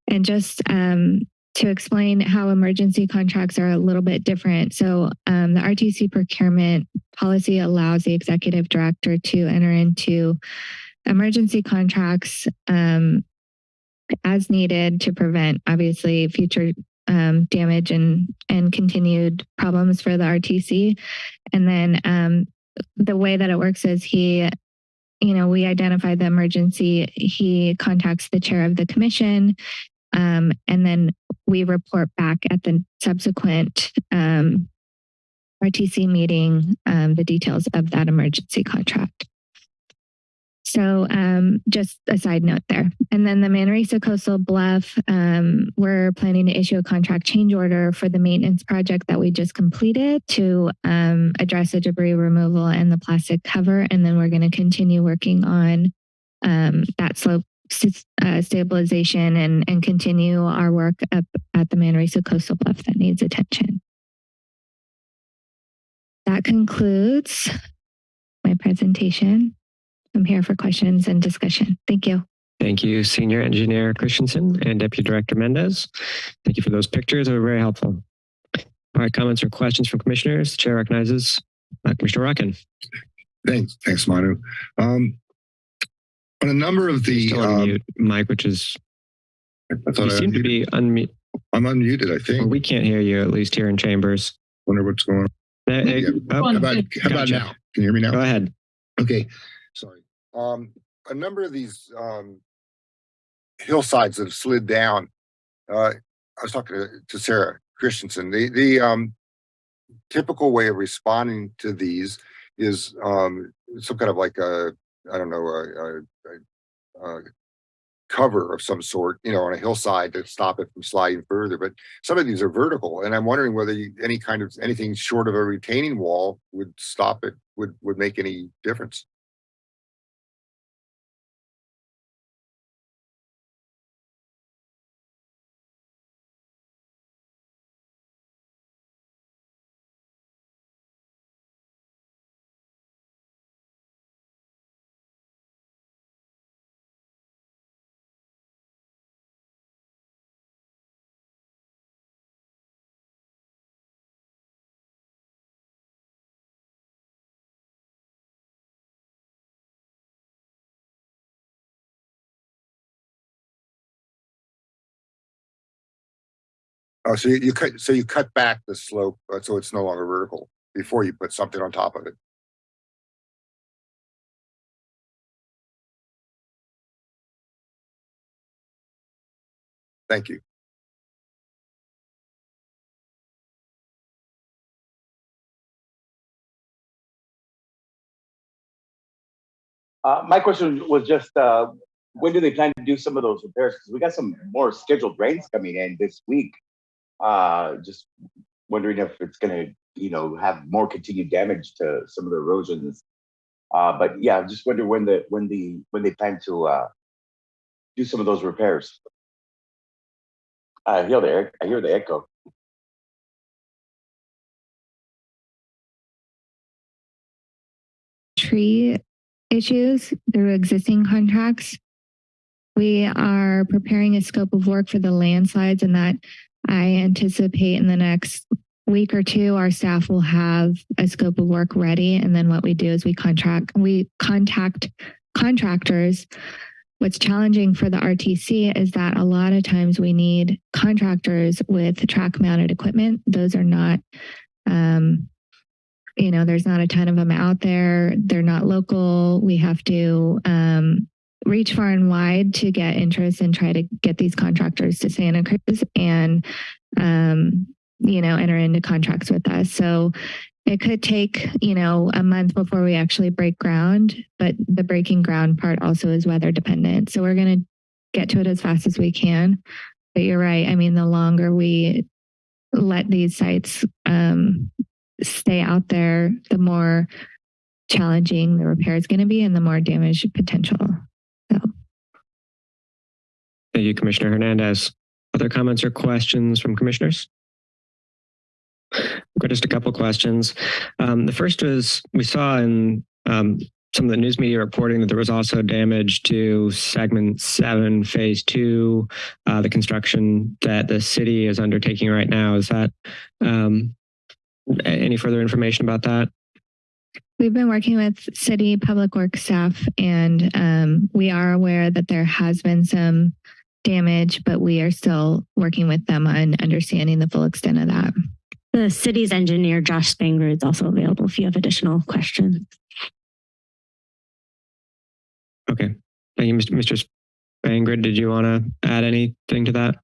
And just um, to explain how emergency contracts are a little bit different. So um, the RTC procurement policy allows the executive director to enter into emergency contracts um, as needed to prevent obviously future um, damage and and continued problems for the RTC. And then um, the way that it works is he, you know, we identify the emergency. He contacts the chair of the commission, um, and then we report back at the subsequent um, RTC meeting um, the details of that emergency contract. So um, just a side note there. And then the Manresa Coastal Bluff, um, we're planning to issue a contract change order for the maintenance project that we just completed to um, address the debris removal and the plastic cover. And then we're going to continue working on um, that slope uh, stabilization and, and continue our work up at the Manresa Coastal Bluff that needs attention. That concludes my presentation. I'm here for questions and discussion. Thank you. Thank you, Senior Engineer Christensen and Deputy Director Mendez. Thank you for those pictures. They were very helpful. All right, comments or questions from commissioners? The chair recognizes uh, Commissioner Rotkin. Thanks, thanks, Manu. Um, on a number of the, Still um, unmute, Mike, which is, I you thought I seem to unmuted. be unmute. I'm unmuted, I Well, think. we can't hear you, at least here in chambers. Wonder what's going on. Eh, Yeah. oh, How about, how about Gotcha. now? Can you hear me now? Go ahead. Okay, sorry. Um, a number of these, um, hillsides that have slid down, uh, I was talking to, to Sarah Christensen, the, the, um, typical way of responding to these is, um, some kind of like a, I don't know, a, a, a, cover of some sort, you know, on a hillside to stop it from sliding further. But some of these are vertical, and I'm wondering whether you, any kind of anything short of a retaining wall would stop it, would would make any difference. Oh, so you, you cut, so you cut back the slope, uh, so it's no longer vertical before you put something on top of it. Thank you. Uh, my question was just, uh, when do they plan to do some of those repairs? Because we got some more scheduled rains coming in this week. Uh, just wondering if it's gonna, you know, have more continued damage to some of the erosions. Uh, but yeah, I just wonder when the, when the, when they plan to, uh, do some of those repairs. I hear the, I hear the echo. tree issues through existing contracts. We are preparing a scope of work for the landslides and that I anticipate in the next week or two, our staff will have a scope of work ready. And then what we do is we contract, we contact contractors. What's challenging for the RTC is that a lot of times we need contractors with track mounted equipment. Those are not, um, you know, there's not a ton of them out there. They're not local. We have to um, reach far and wide to get interest and try to get these contractors to Santa Cruz and, um, you know, enter into contracts with us. So it could take, you know, a month before we actually break ground, but the breaking ground part also is weather dependent. So we're going to get to it as fast as we can. But you're right. I mean, the longer we let these sites um, stay out there, the more challenging the repair is going to be and the more damage potential. Thank you, Commissioner Hernandez. Other comments or questions from commissioners? Got just a couple questions. Um, the first is we saw in um, some of the news media reporting that there was also damage to segment seven, phase two, uh, the construction that the city is undertaking right now. Is that um, any further information about that? We've been working with city public works staff and um, we are aware that there has been some damage, but we are still working with them on understanding the full extent of that. The city's engineer, Josh Spangrud, is also available if you have additional questions. Okay. Thank you, Mr. Mr. Did you want to add anything to that?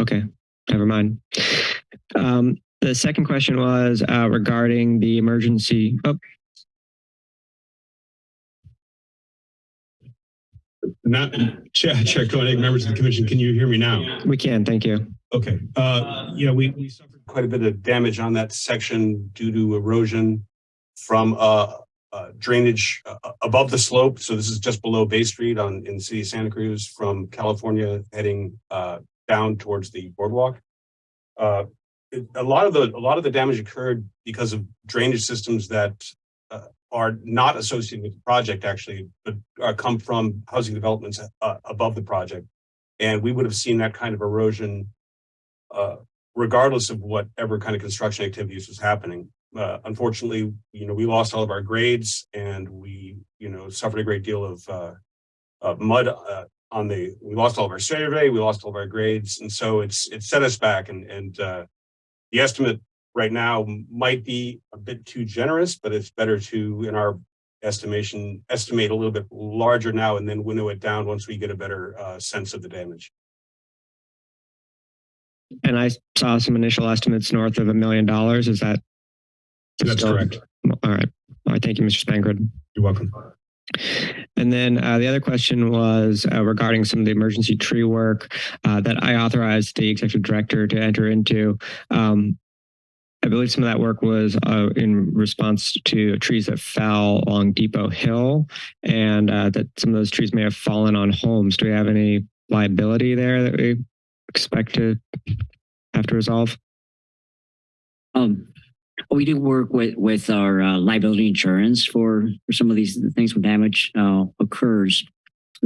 Okay, never mind. Um, the second question was uh, regarding the emergency. Oh, Not Chair, Chair members of the commission, can you hear me now? we can, thank you. Okay, uh, yeah, we, we suffered quite a bit of damage on that section due to erosion from, uh, uh, drainage uh, above the slope. So this is just below Bay Street on, in the city of Santa Cruz from California heading, uh, down towards the boardwalk. A lot of the, a lot of the damage occurred because of drainage systems that, uh, are not associated with the project actually, but come from housing developments uh, above the project. And we would have seen that kind of erosion uh, regardless of whatever kind of construction activities was happening. Uh, unfortunately, you know, we lost all of our grades and we, you know, suffered a great deal of uh, mud on the, we lost all of our survey, we lost all of our grades. And so it's, it set us back and, and the estimate right now might be a bit too generous, but it's better to, in our estimation, estimate a little bit larger now and then winnow it down once we get a better uh, sense of the damage. And I saw some initial estimates north of a million dollars. Is that? That's still- correct. All right. All right. Thank you, Mr. Spangrud. You're welcome. And then uh, the other question was uh, regarding some of the emergency tree work uh, that I authorized the executive director to enter into. Um, I believe some of that work was uh, in response to trees that fell along Depot Hill and uh, that some of those trees may have fallen on homes. Do we have any liability there that we expect to have to resolve? Um, we do work with, with our uh, liability insurance for, for some of these things when damage uh, occurs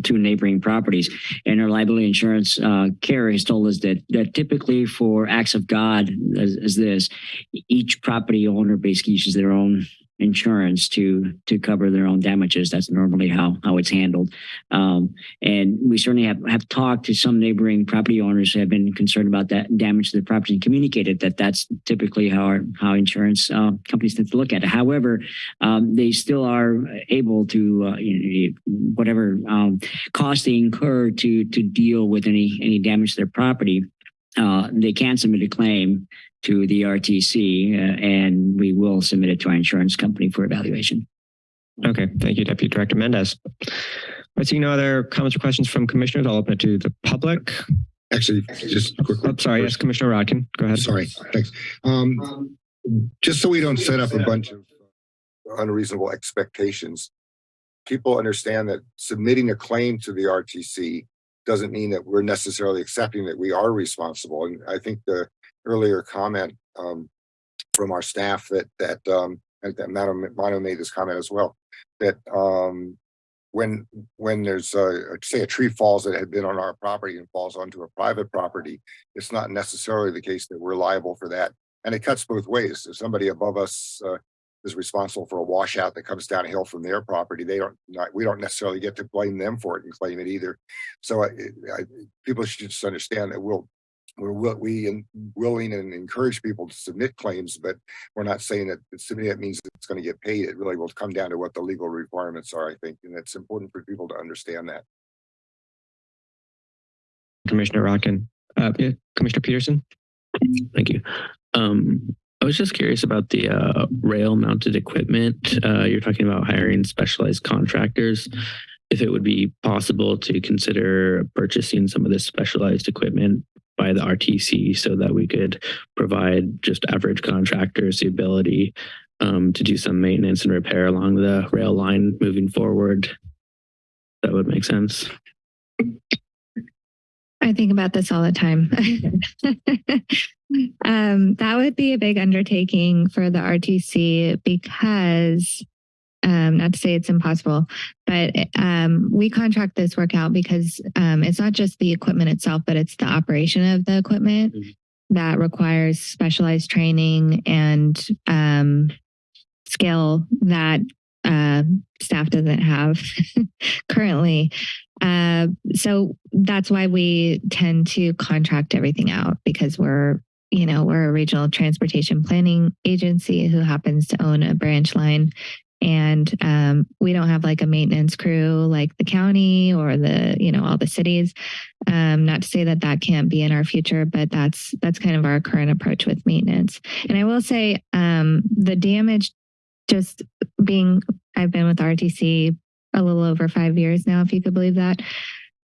to neighboring properties. And our liability insurance uh, carrier has told us that, that typically for acts of God as, as this, each property owner basically uses their own insurance to to cover their own damages. That's normally how how it's handled. Um, and we certainly have have talked to some neighboring property owners who have been concerned about that damage to the property and communicated that that's typically how our, how insurance uh, companies tend to look at it. However, um, they still are able to uh, you know, whatever um, cost they incur to to deal with any any damage to their property. Uh, they can submit a claim to the RTC, uh, and we will submit it to our insurance company for evaluation. Okay, thank you, Deputy Director Mendez. I see no other comments or questions from commissioners. I'll open it to the public. Actually, just quick. Oh, sorry, yes, Commissioner Rotkin, go ahead. Sorry, thanks. Um, just so we don't set up a bunch of unreasonable expectations, people understand that submitting a claim to the RTC doesn't mean that we're necessarily accepting that we are responsible. And I think the earlier comment um, from our staff that that um, that Madam Mono made this comment as well that um, when when there's a say a tree falls that had been on our property and falls onto a private property, it's not necessarily the case that we're liable for that. And it cuts both ways. If somebody above us uh, is responsible for a washout that comes downhill from their property, they don't not, we don't necessarily get to blame them for it and claim it either. So I, I, people should just understand that we'll we're will we and willing and encourage people to submit claims, but we're not saying that submitting it means it's going to get paid. It really will come down to what the legal requirements are, I think, and it's important for people to understand that. Commissioner Rotkin. Uh, yeah, Commissioner Peterson. Thank you. Um, I was just curious about the uh, rail mounted equipment. Uh, you're talking about hiring specialized contractors. If it would be possible to consider purchasing some of this specialized equipment by the RTC so that we could provide just average contractors the ability um, to do some maintenance and repair along the rail line moving forward. That would make sense. I think about this all the time. *laughs* um, that would be a big undertaking for the RTC because, um, not to say it's impossible, but um, we contract this work out because um, it's not just the equipment itself, but it's the operation of the equipment that requires specialized training and um, skill that uh, staff doesn't have *laughs* currently. Uh, so that's why we tend to contract everything out because we're, you know, we're a regional transportation planning agency who happens to own a branch line. And um, we don't have like a maintenance crew like the county or the, you know, all the cities. Um, not to say that that can't be in our future, but that's that's kind of our current approach with maintenance. And I will say um, the damage just being I've been with RTC a little over five years now, if you could believe that.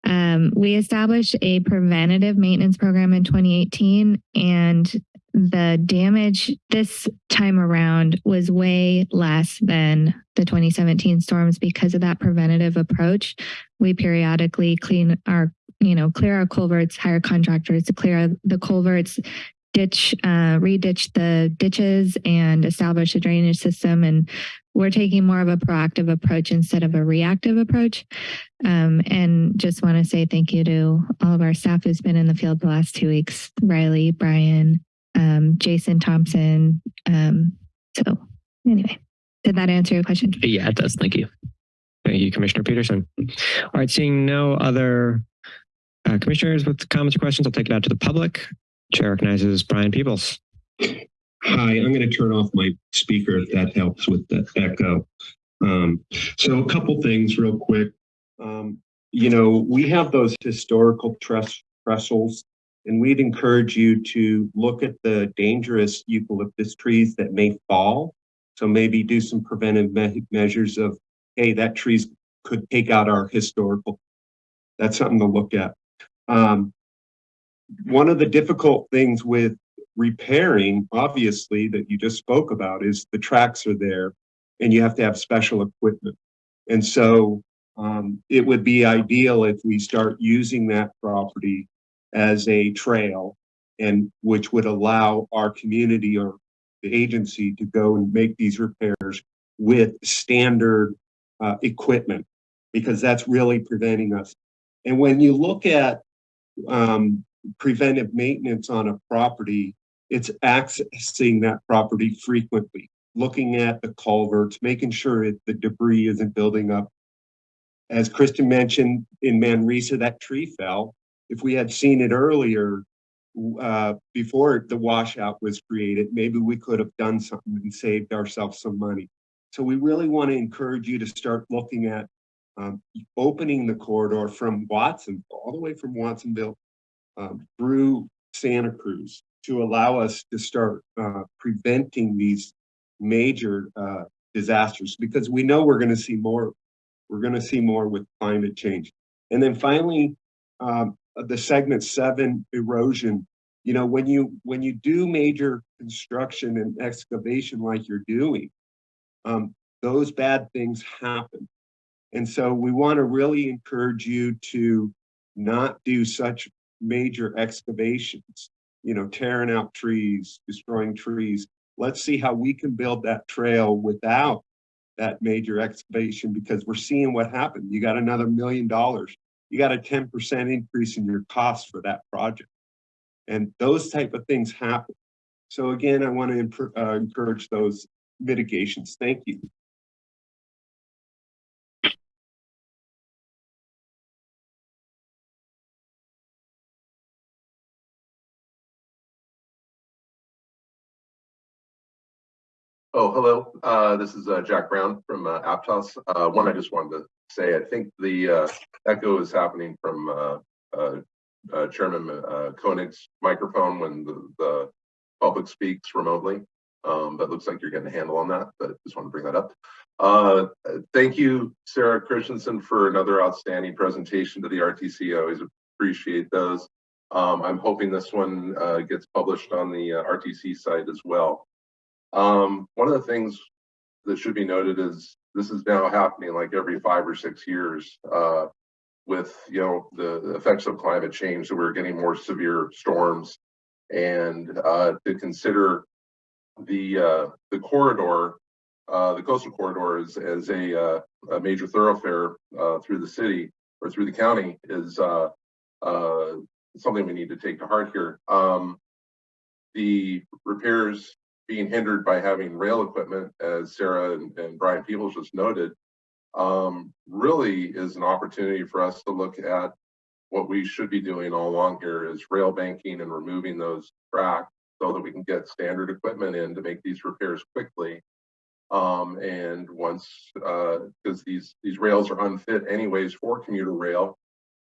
Um, we established a preventative maintenance program in 2018, and the damage this time around was way less than the 2017 storms because of that preventative approach. We periodically clean our, you know, clear our culverts, hire contractors to clear the culverts, ditch, uh, re-ditch the ditches and establish a drainage system. And we're taking more of a proactive approach instead of a reactive approach. Um, and just want to say thank you to all of our staff who's been in the field the last two weeks, Riley, Brian, um, Jason Thompson. Um, so anyway, did that answer your question? Yeah, it does. Thank you. Thank you, Commissioner Peterson. All right, seeing no other uh, commissioners with comments or questions, I'll take it out to the public. Chair recognizes Brian Peoples. Hi, I'm going to turn off my speaker if that helps with the echo. Um, so a couple things real quick. Um, you know, we have those historical tress trestles and we'd encourage you to look at the dangerous eucalyptus trees that may fall. So maybe do some preventive me measures of, hey, that trees could take out our historical. That's something to look at. Um, one of the difficult things with repairing, obviously, that you just spoke about is the tracks are there and you have to have special equipment. And so um, it would be ideal if we start using that property as a trail and which would allow our community or the agency to go and make these repairs with standard uh, equipment because that's really preventing us. And when you look at um, preventive maintenance on a property, it's accessing that property frequently, looking at the culverts, making sure it, the debris isn't building up. As Kristen mentioned in Manresa, that tree fell. If we had seen it earlier, uh, before the washout was created, maybe we could have done something and saved ourselves some money. So we really want to encourage you to start looking at um, opening the corridor from Watson, all the way from Watsonville um, through Santa Cruz to allow us to start uh, preventing these major uh, disasters because we know we're going to see more. We're going to see more with climate change. And then finally, um, the segment seven erosion. You know, when you when you do major construction and excavation like you're doing, um, those bad things happen. And so we want to really encourage you to not do such major excavations, you know, tearing out trees, destroying trees. Let's see how we can build that trail without that major excavation because we're seeing what happened. You got another million dollars. You got a 10% increase in your cost for that project. And those type of things happen. So again, I want to uh, encourage those mitigations. Thank you. Oh, hello. Uh, this is uh, Jack Brown from uh, Aptos. Uh, one, I just wanted to say, I think the uh, echo is happening from uh, Chairman Koenig's microphone when the, the public speaks remotely. Um, but looks like you're getting a handle on that, but just want to bring that up. Thank you, Sarah Christensen, for another outstanding presentation to the RTC. I always appreciate those. Um, I'm hoping this one gets published on the RTC site as well. Um, one of the things that should be noted is this is now happening like every five or six years uh, with you know the effects of climate change. So we're getting more severe storms, and uh, to consider the uh, the corridor, uh, the coastal corridor, as as a, uh, a major thoroughfare uh, through the city or through the county is uh, uh, something we need to take to heart here. Um, the repairs being hindered by having rail equipment, as Sarah and, and Brian Peoples just noted, um, really is an opportunity for us to look at what we should be doing all along here is rail banking and removing those tracks so that we can get standard equipment in to make these repairs quickly. Um, and once, because uh, these, these rails are unfit anyways for commuter rail,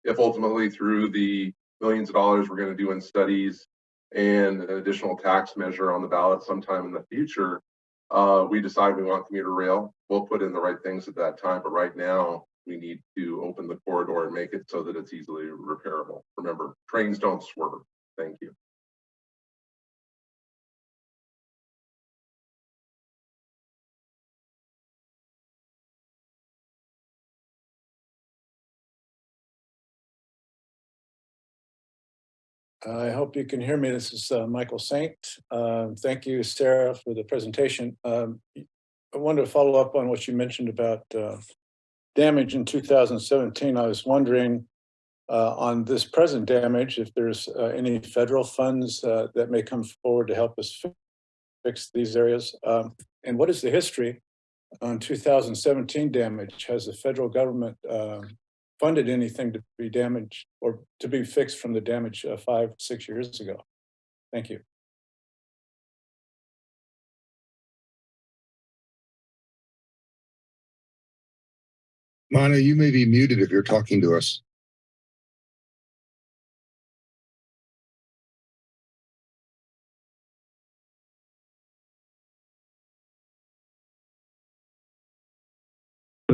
if ultimately through the millions of dollars we're going to do in studies and an additional tax measure on the ballot sometime in the future, uh, we decide we want commuter rail, we'll put in the right things at that time. But right now, we need to open the corridor and make it so that it's easily repairable. Remember, trains don't swerve. Thank you. I hope you can hear me. This is uh, Michael Saint. Um, thank you, Sarah, for the presentation. Um, I wanted to follow up on what you mentioned about uh, damage in 2017. I was wondering uh, on this present damage, if there's uh, any federal funds uh, that may come forward to help us fix these areas. Um, and what is the history on 2017 damage? Has the federal government um, funded anything to be damaged or to be fixed from the damage uh, five, six years ago. Thank you. Manu, you may be muted if you're talking to us.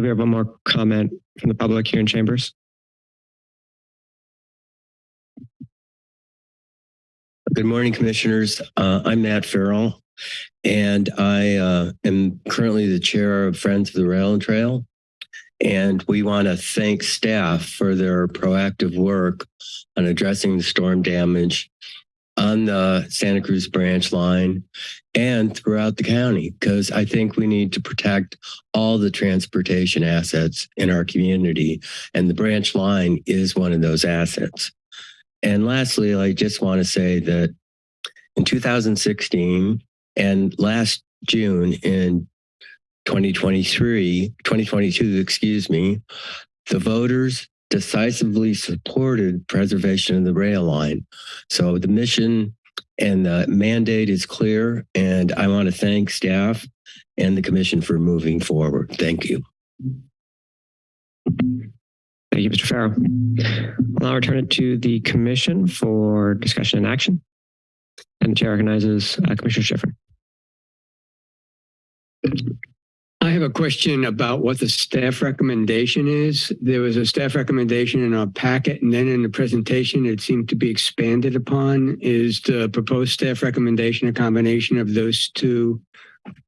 We have one more comment from the public here in chambers? Good morning, commissioners. Uh, I'm Matt Farrell, and I uh, am currently the chair of Friends of the Rail and Trail. And we want to thank staff for their proactive work on addressing the storm damage on the Santa Cruz branch line and throughout the county, because I think we need to protect all the transportation assets in our community. And the branch line is one of those assets. And lastly, I just want to say that in 2016 and last June in 2023, 2022, excuse me, the voters decisively supported preservation of the rail line. So the mission and the mandate is clear, and I want to thank staff and the commission for moving forward. Thank you. Thank you, Mr. Farrell. I'll now return it to the commission for discussion and action. And the chair recognizes uh, Commissioner Schifrin. I have a question about what the staff recommendation is. There was a staff recommendation in our packet and then in the presentation it seemed to be expanded upon. Is the proposed staff recommendation a combination of those two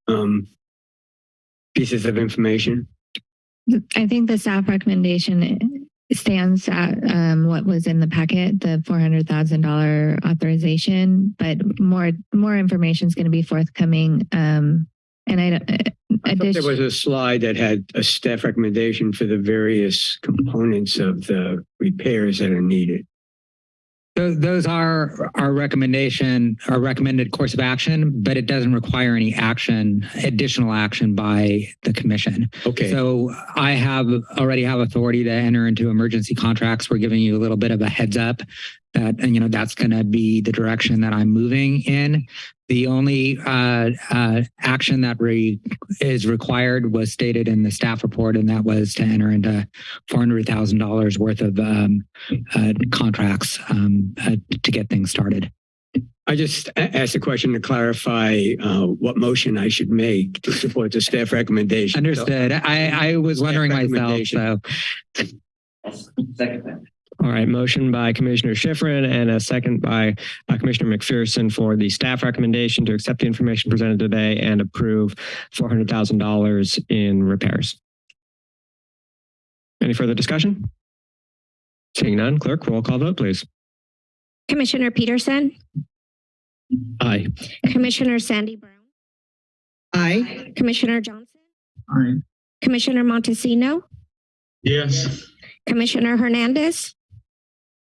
um, pieces of information? I think the staff recommendation stands at um, what was in the packet, the four hundred thousand dollar authorization, but more more information is going to be forthcoming. Um, and I, don't- I thought there was a slide that had a staff recommendation for the various components of the repairs that are needed. Those, those are our recommendation, our recommended course of action, but it doesn't require any action, additional action by the commission. Okay. So I have already have authority to enter into emergency contracts. We're giving you a little bit of a heads up that, and you know, that's going to be the direction that I'm moving in. The only uh, uh, action that re is required was stated in the staff report, and that was to enter into four hundred thousand dollars worth of um, uh, contracts um, uh, to get things started. I just asked a question to clarify uh, what motion I should make to support the staff recommendation. Understood. I, I was wondering myself. recommendation. So All right, motion by Commissioner Schifrin and a second by uh, Commissioner McPherson for the staff recommendation to accept the information presented today and approve $400,000 in repairs. Any further discussion? Seeing none, clerk, roll call vote, please. Commissioner Peterson, Aye. Commissioner Sandy Brown, Aye. Commissioner Johnson, Aye. Commissioner Montesino, Yes. Commissioner Hernandez,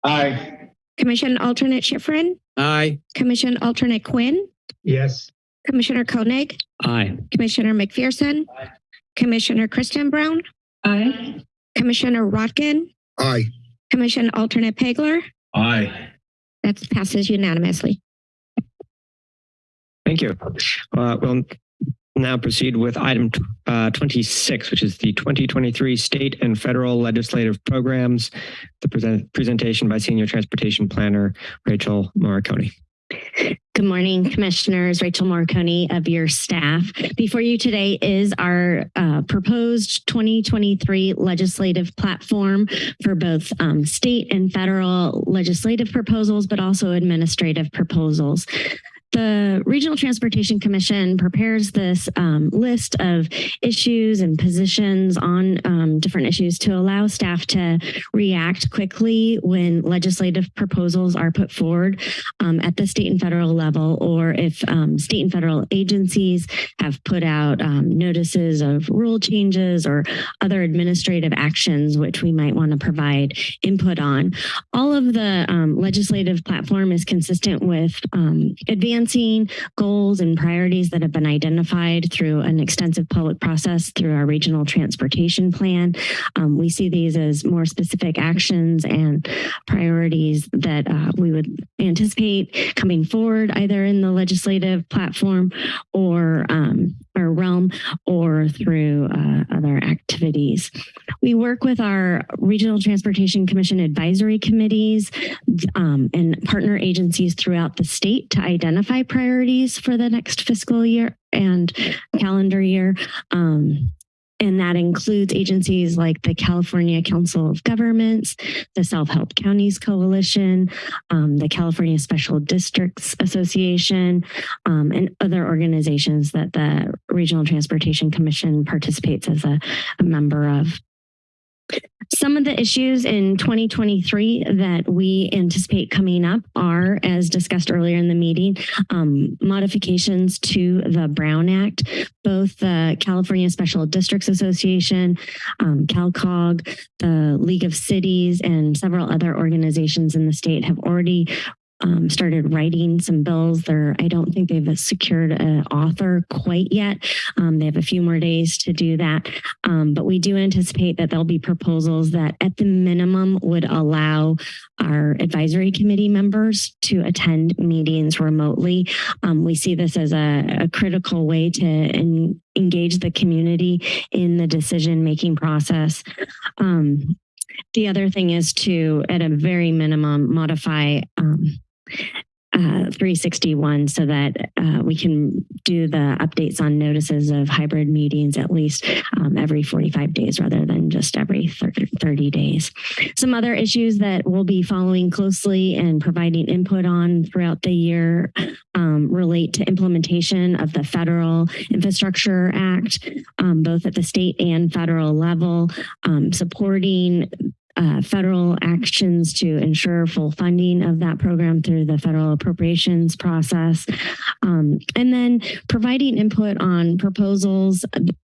Aye. Commission Alternate Schifrin, Aye. Commission Alternate Quinn, Yes. Commissioner Koenig, Aye. Commissioner McPherson, Aye. Commissioner Kristen Brown, Aye. Commissioner Rotkin, Aye. Commission Alternate Pegler. Aye. That passes unanimously. Thank you. Uh, We'll now proceed with item uh, 26, which is the 2023 state and federal legislative programs, the present presentation by Senior Transportation Planner Rachel Moricone. Good morning, Commissioners. Rachel Morcone of your staff. Before you today is our uh, proposed 2023 legislative platform for both um, state and federal legislative proposals, but also administrative proposals. The Regional Transportation Commission prepares this um, list of issues and positions on um, different issues to allow staff to react quickly when legislative proposals are put forward um, at the state and federal level, or if um, state and federal agencies have put out um, notices of rule changes or other administrative actions, which we might want to provide input on. All of the um, legislative platform is consistent with um, goals and priorities that have been identified through an extensive public process through our regional transportation plan. Um, we see these as more specific actions and priorities that uh, we would anticipate coming forward either in the legislative platform or um, or realm or through uh, other activities. We work with our Regional Transportation Commission advisory committees um, and partner agencies throughout the state to identify priorities for the next fiscal year and calendar year. Um, and that includes agencies like the California Council of Governments, the Self-Help Counties Coalition, um, the California Special Districts Association, um, and other organizations that the Regional Transportation Commission participates as a, a member of. Some of the issues in 2023 that we anticipate coming up are, as discussed earlier in the meeting, um, modifications to the Brown Act. Both the California Special Districts Association, um, CalCog, the League of Cities, and several other organizations in the state have already um, started writing some bills. They're, I don't think they've secured an author quite yet. Um, they have a few more days to do that. Um, but we do anticipate that there'll be proposals that at the minimum would allow our advisory committee members to attend meetings remotely. Um, we see this as a, a critical way to en engage the community in the decision-making process. Um, the other thing is to, at a very minimum, modify um, uh, 361 so that uh, we can do the updates on notices of hybrid meetings at least um, every 45 days rather than just every 30, 30 days. Some other issues that we'll be following closely and providing input on throughout the year um, relate to implementation of the Federal Infrastructure Act, um, both at the state and federal level, um, supporting uh, federal actions to ensure full funding of that program through the federal appropriations process. Um, and then providing input on proposals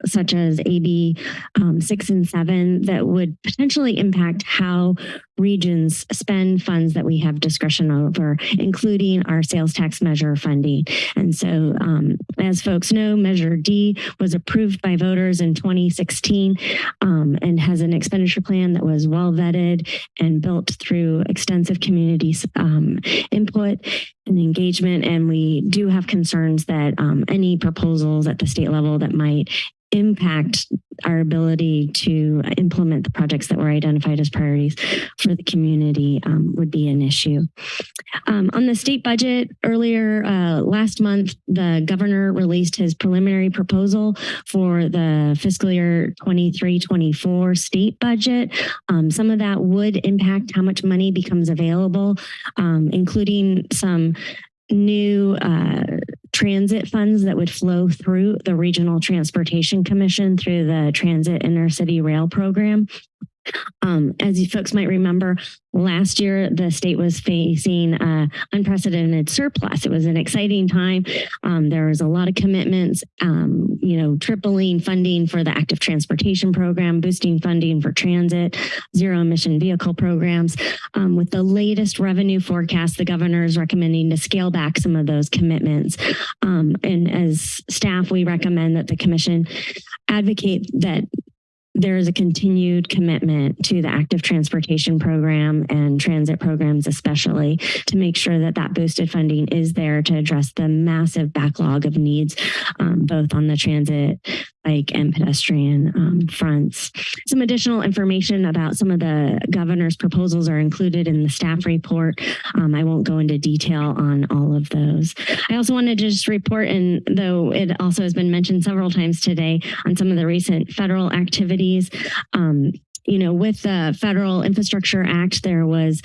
such as AB um, 6 and 7 that would potentially impact how regions spend funds that we have discretion over, including our sales tax measure funding. And so, um, as folks know, Measure D was approved by voters in 2016 um, and has an expenditure plan that was well vetted and built through extensive community um, input and engagement. And we do have concerns that um, any proposals at the state level that might impact our ability to implement the projects that were identified as priorities for the community um, would be an issue. Um, on the state budget, earlier uh, last month, the governor released his preliminary proposal for the fiscal year 23-24 state budget. Um, some of that would impact how much money becomes available, um, including some new uh, transit funds that would flow through the Regional Transportation Commission through the Transit Intercity Rail Program. Um, as you folks might remember, last year the state was facing unprecedented surplus. It was an exciting time. Um, there was a lot of commitments, um, you know, tripling funding for the active transportation program, boosting funding for transit, zero emission vehicle programs. Um, with the latest revenue forecast, the governor is recommending to scale back some of those commitments. Um, and as staff, we recommend that the commission advocate that there is a continued commitment to the active transportation program and transit programs especially to make sure that that boosted funding is there to address the massive backlog of needs um, both on the transit bike and pedestrian um, fronts. Some additional information about some of the governor's proposals are included in the staff report. Um, I won't go into detail on all of those. I also wanted to just report, and though it also has been mentioned several times today, on some of the recent federal activities. Um, you know, with the Federal Infrastructure Act, there was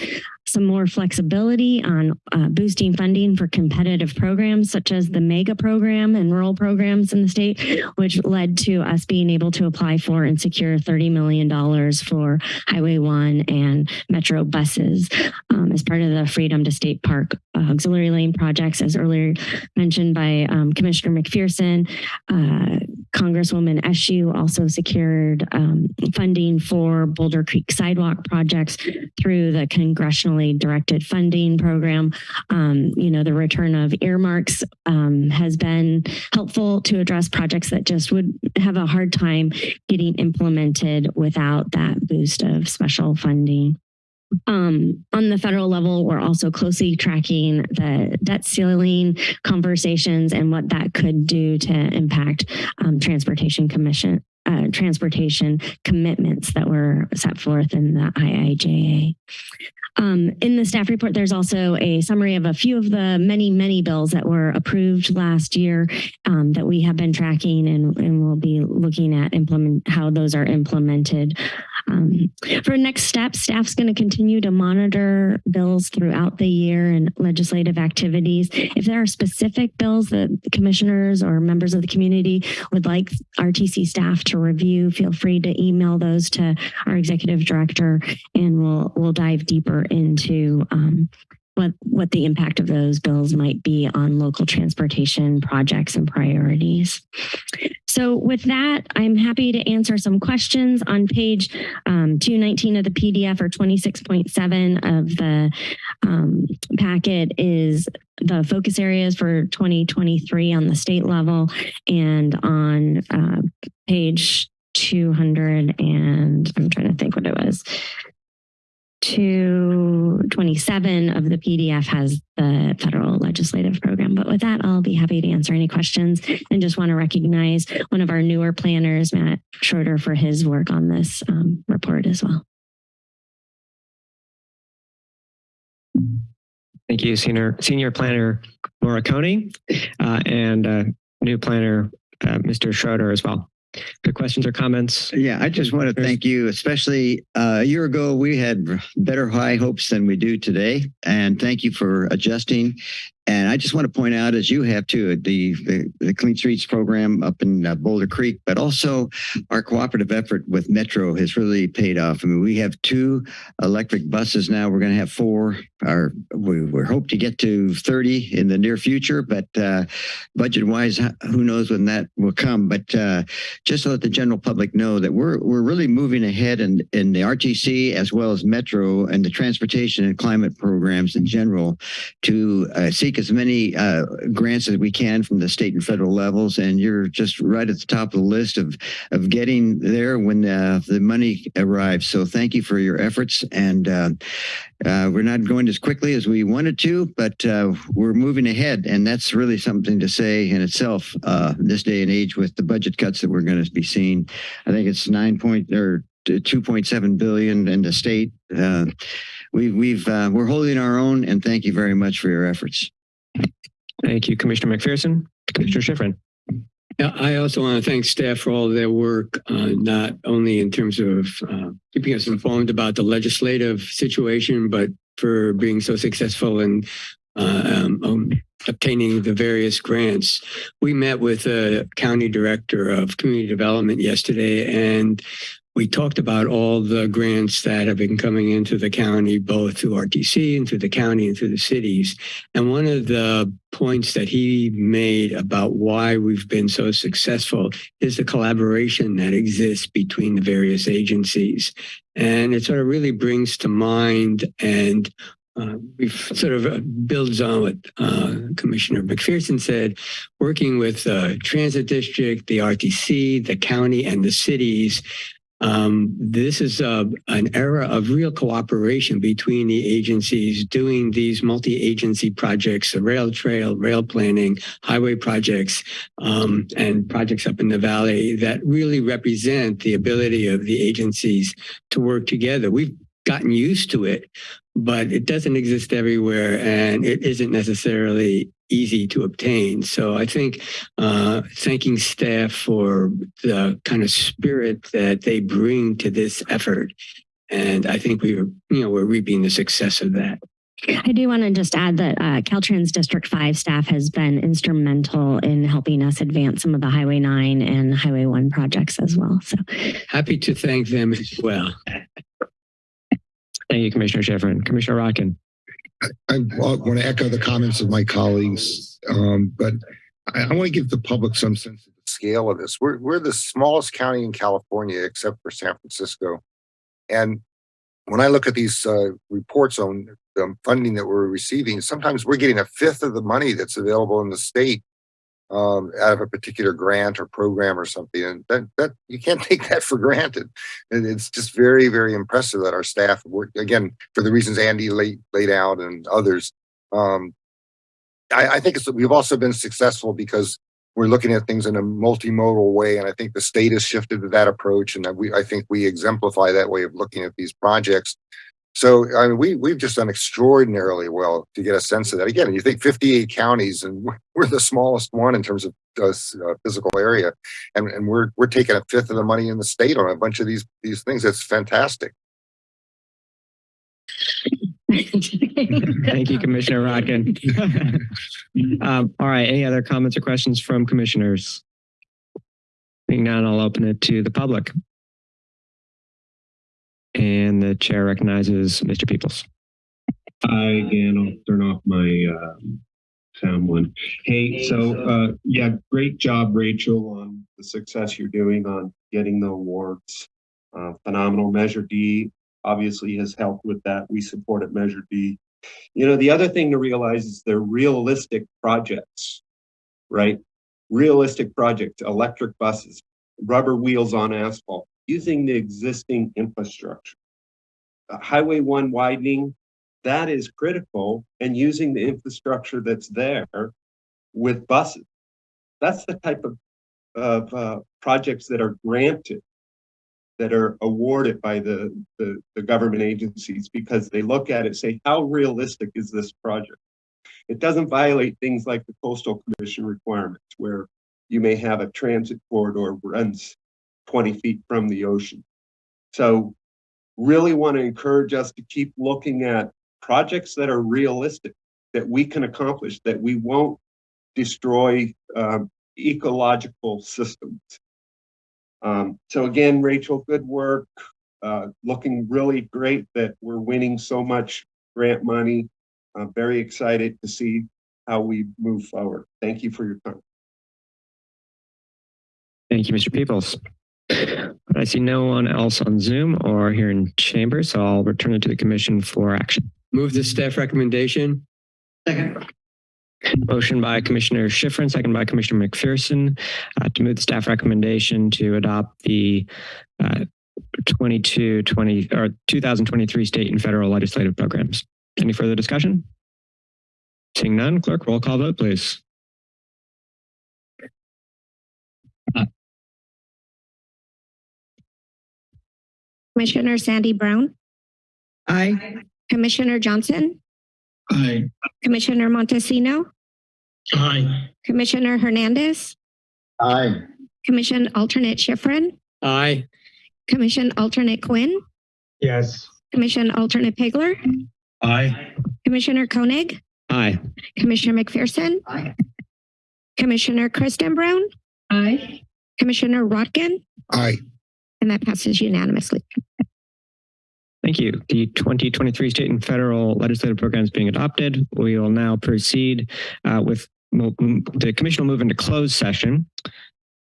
some more flexibility on uh, boosting funding for competitive programs such as the MEGA program and rural programs in the state, which led to us being able to apply for and secure $30 million for Highway 1 and Metro buses um, as part of the Freedom to State Park uh, auxiliary lane projects, as earlier mentioned by um, Commissioner McPherson. Uh, Congresswoman Eshoo also secured um, funding for Boulder Creek sidewalk projects through the directed funding program. Um, you know, the return of earmarks um, has been helpful to address projects that just would have a hard time getting implemented without that boost of special funding. Um, on the federal level, we're also closely tracking the debt ceiling conversations and what that could do to impact um, transportation commission uh, transportation commitments that were set forth in the IIJA. Um, in the staff report, there's also a summary of a few of the many, many bills that were approved last year um, that we have been tracking and, and we'll be looking at implement how those are implemented. Um, for next steps, staff's going to continue to monitor bills throughout the year and legislative activities. If there are specific bills that commissioners or members of the community would like RTC staff to review, feel free to email those to our executive director and we'll we'll dive deeper into um, what what the impact of those bills might be on local transportation projects and priorities. So with that, I'm happy to answer some questions on page um, 219 of the PDF or 26.7 of the um, packet is the focus areas for 2023 on the state level and on uh, page 200 and I'm trying to think what it was. 227 of the PDF has the federal legislative program. But with that, I'll be happy to answer any questions and just want to recognize one of our newer planners, Matt Schroeder, for his work on this um, report as well. Thank you, Senior, Senior Planner Laura Coney, uh, and uh, new planner, uh, Mr. Schroeder as well. Good questions or comments? Yeah, I just want to thank you, especially uh, a year ago, we had better high hopes than we do today. And thank you for adjusting. And I just want to point out, as you have too, the, the, the Clean Streets program up in uh, Boulder Creek, but also our cooperative effort with Metro has really paid off. I mean, we have two electric buses now. We're going to have four. Our, we, we hope to get to 30 in the near future, but uh, budget wise, who knows when that will come. But uh, just to let the general public know that we're, we're really moving ahead in, in the RTC as well as Metro and the transportation and climate programs in general to uh, as many uh, grants as we can from the state and federal levels. And you're just right at the top of the list of, of getting there when uh, the money arrives. So thank you for your efforts. And uh, uh, we're not going as quickly as we wanted to, but uh, we're moving ahead. And that's really something to say in itself this day and age with the budget cuts that we're going to be seeing. I think it's nine point or 2.7 billion in the state. Uh, we, we've, uh, we're holding our own and thank you very much for your efforts. Thank you, Commissioner McPherson. Commissioner Schifrin. Yeah, I also want to thank staff for all their work, uh, not only in terms of uh, keeping us informed about the legislative situation, but for being so successful in uh, um, um, obtaining the various grants. We met with a county director of community development yesterday, and we talked about all the grants that have been coming into the county, both through RTC and through the county and through the cities. And one of the points that he made about why we've been so successful is the collaboration that exists between the various agencies. And it sort of really brings to mind and uh, we've sort of builds on what uh, Commissioner McPherson said, working with the uh, transit district, the RTC, the county, and the cities um, this is uh, an era of real cooperation between the agencies doing these multi-agency projects, the rail trail, rail planning, highway projects, um, and projects up in the valley that really represent the ability of the agencies to work together. We've gotten used to it, but it doesn't exist everywhere and it isn't necessarily easy to obtain. So I think uh, thanking staff for the kind of spirit that they bring to this effort. And I think we are, you know, we're reaping the success of that. I do want to just add that uh, Caltrans District 5 staff has been instrumental in helping us advance some of the Highway 9 and Highway 1 projects as well. So happy to thank them as well. Thank you, Commissioner Schifrin. Commissioner Rotkin. I want to echo the comments of my colleagues, um, but I, I want to give the public some sense of the scale of this. We're, we're the smallest county in California, except for San Francisco. And when I look at these uh, reports on the funding that we're receiving, sometimes we're getting a fifth of the money that's available in the state um, out of a particular grant or program or something. And that, that you can't *laughs* take that for granted. And it's just very, very impressive that our staff work again for the reasons Andy laid, laid out and others. Um, I, I think we've also been successful because we're looking at things in a multimodal way. And I think the state has shifted to that approach. And we, I think we exemplify that way of looking at these projects. So I mean, we, we've just done extraordinarily well to get a sense of that. Again, you think 58 counties and we're- we're the smallest one in terms of uh, uh, physical area. And, and we're, we're taking a fifth of the money in the state on a bunch of these, these things. That's fantastic. Thank you, Commissioner Rotkin. *laughs* Um, all right, any other comments or questions from commissioners? Being none, I'll open it to the public. And the chair recognizes Mr. Peoples. Hi again, I'll turn off my um, sound one. Hey, so uh, yeah, great job, Rachel, on the success you're doing on getting the awards. Uh, phenomenal. Measure D obviously has helped with that. We support it, Measure D. You know, the other thing to realize is they're realistic projects, right? Realistic projects, electric buses, rubber wheels on asphalt, using the existing infrastructure. Uh, Highway one widening, that is critical and using the infrastructure that's there with buses. That's the type of, of uh, projects that are granted, that are awarded by the, the, the government agencies because they look at it, say, how realistic is this project? It doesn't violate things like the coastal commission requirements where you may have a transit corridor runs 20 feet from the ocean. So really want to encourage us to keep looking at projects that are realistic, that we can accomplish, that we won't destroy um, ecological systems. Um, so again, Rachel, good work. Uh, looking really great that we're winning so much grant money. I'm very excited to see how we move forward. Thank you for your time. Thank you, Mr. Peoples. I see no one else on Zoom or here in chamber, so I'll return it to the commission for action. Move the staff recommendation. Second. Motion by Commissioner Schifrin, second by Commissioner McPherson, uh, to move the staff recommendation to adopt the uh, 22, 20, or 2023 state and federal legislative programs. Any further discussion? Seeing none, clerk, roll call vote, please. Commissioner Sandy Brown, Aye. Commissioner Johnson, Aye. Commissioner Montesino, Aye. Commissioner Hernandez, Aye. Commission Alternate Schifrin, Aye. Commission Alternate Quinn, Yes. Commission Alternate Pigler, Aye. Commissioner Koenig, Aye. Commissioner McPherson, Aye. Commissioner Kristen Brown, Aye. Commissioner Rotkin, Aye. And that passes unanimously. Thank you. The 2023 state and federal legislative programs being adopted. We will now proceed uh, with mo- the commission will move into closed session.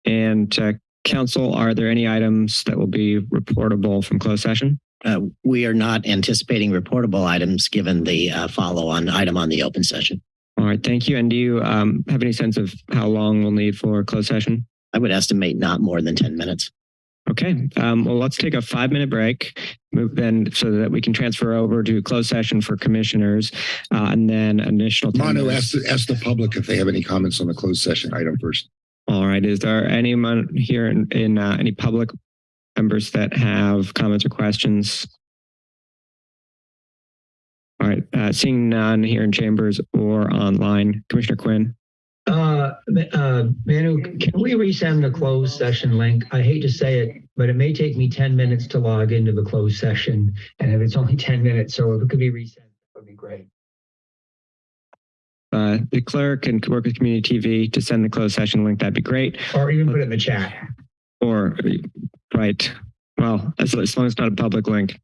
And uh, council, are there any items that will be reportable from closed session? Uh, we are not anticipating reportable items given the uh, follow-on item on the open session. All right, thank you. And do you um, have any sense of how long we'll need for closed session? I would estimate not more than 10 minutes. Okay, um, well, let's take a five minute break, move then so that we can transfer over to closed session for commissioners uh, and then additional. 10 Mono, minutes. ask, the- ask the public if they have any comments on the closed session item first. All right, is there anyone here in, in uh, any public members that have comments or questions? All right, uh, seeing none here in chambers or online, Commissioner Quinn. Uh, uh, Manu, can we resend the closed session link? I hate to say it, but it may take me ten minutes to log into the closed session. And if it's only ten minutes, so if it could be resent, that would be great. Uh, the clerk and work with community TV to send the closed session link, that'd be great. Or even put it in the chat. Or, right, well, as, as long as it's not a public link.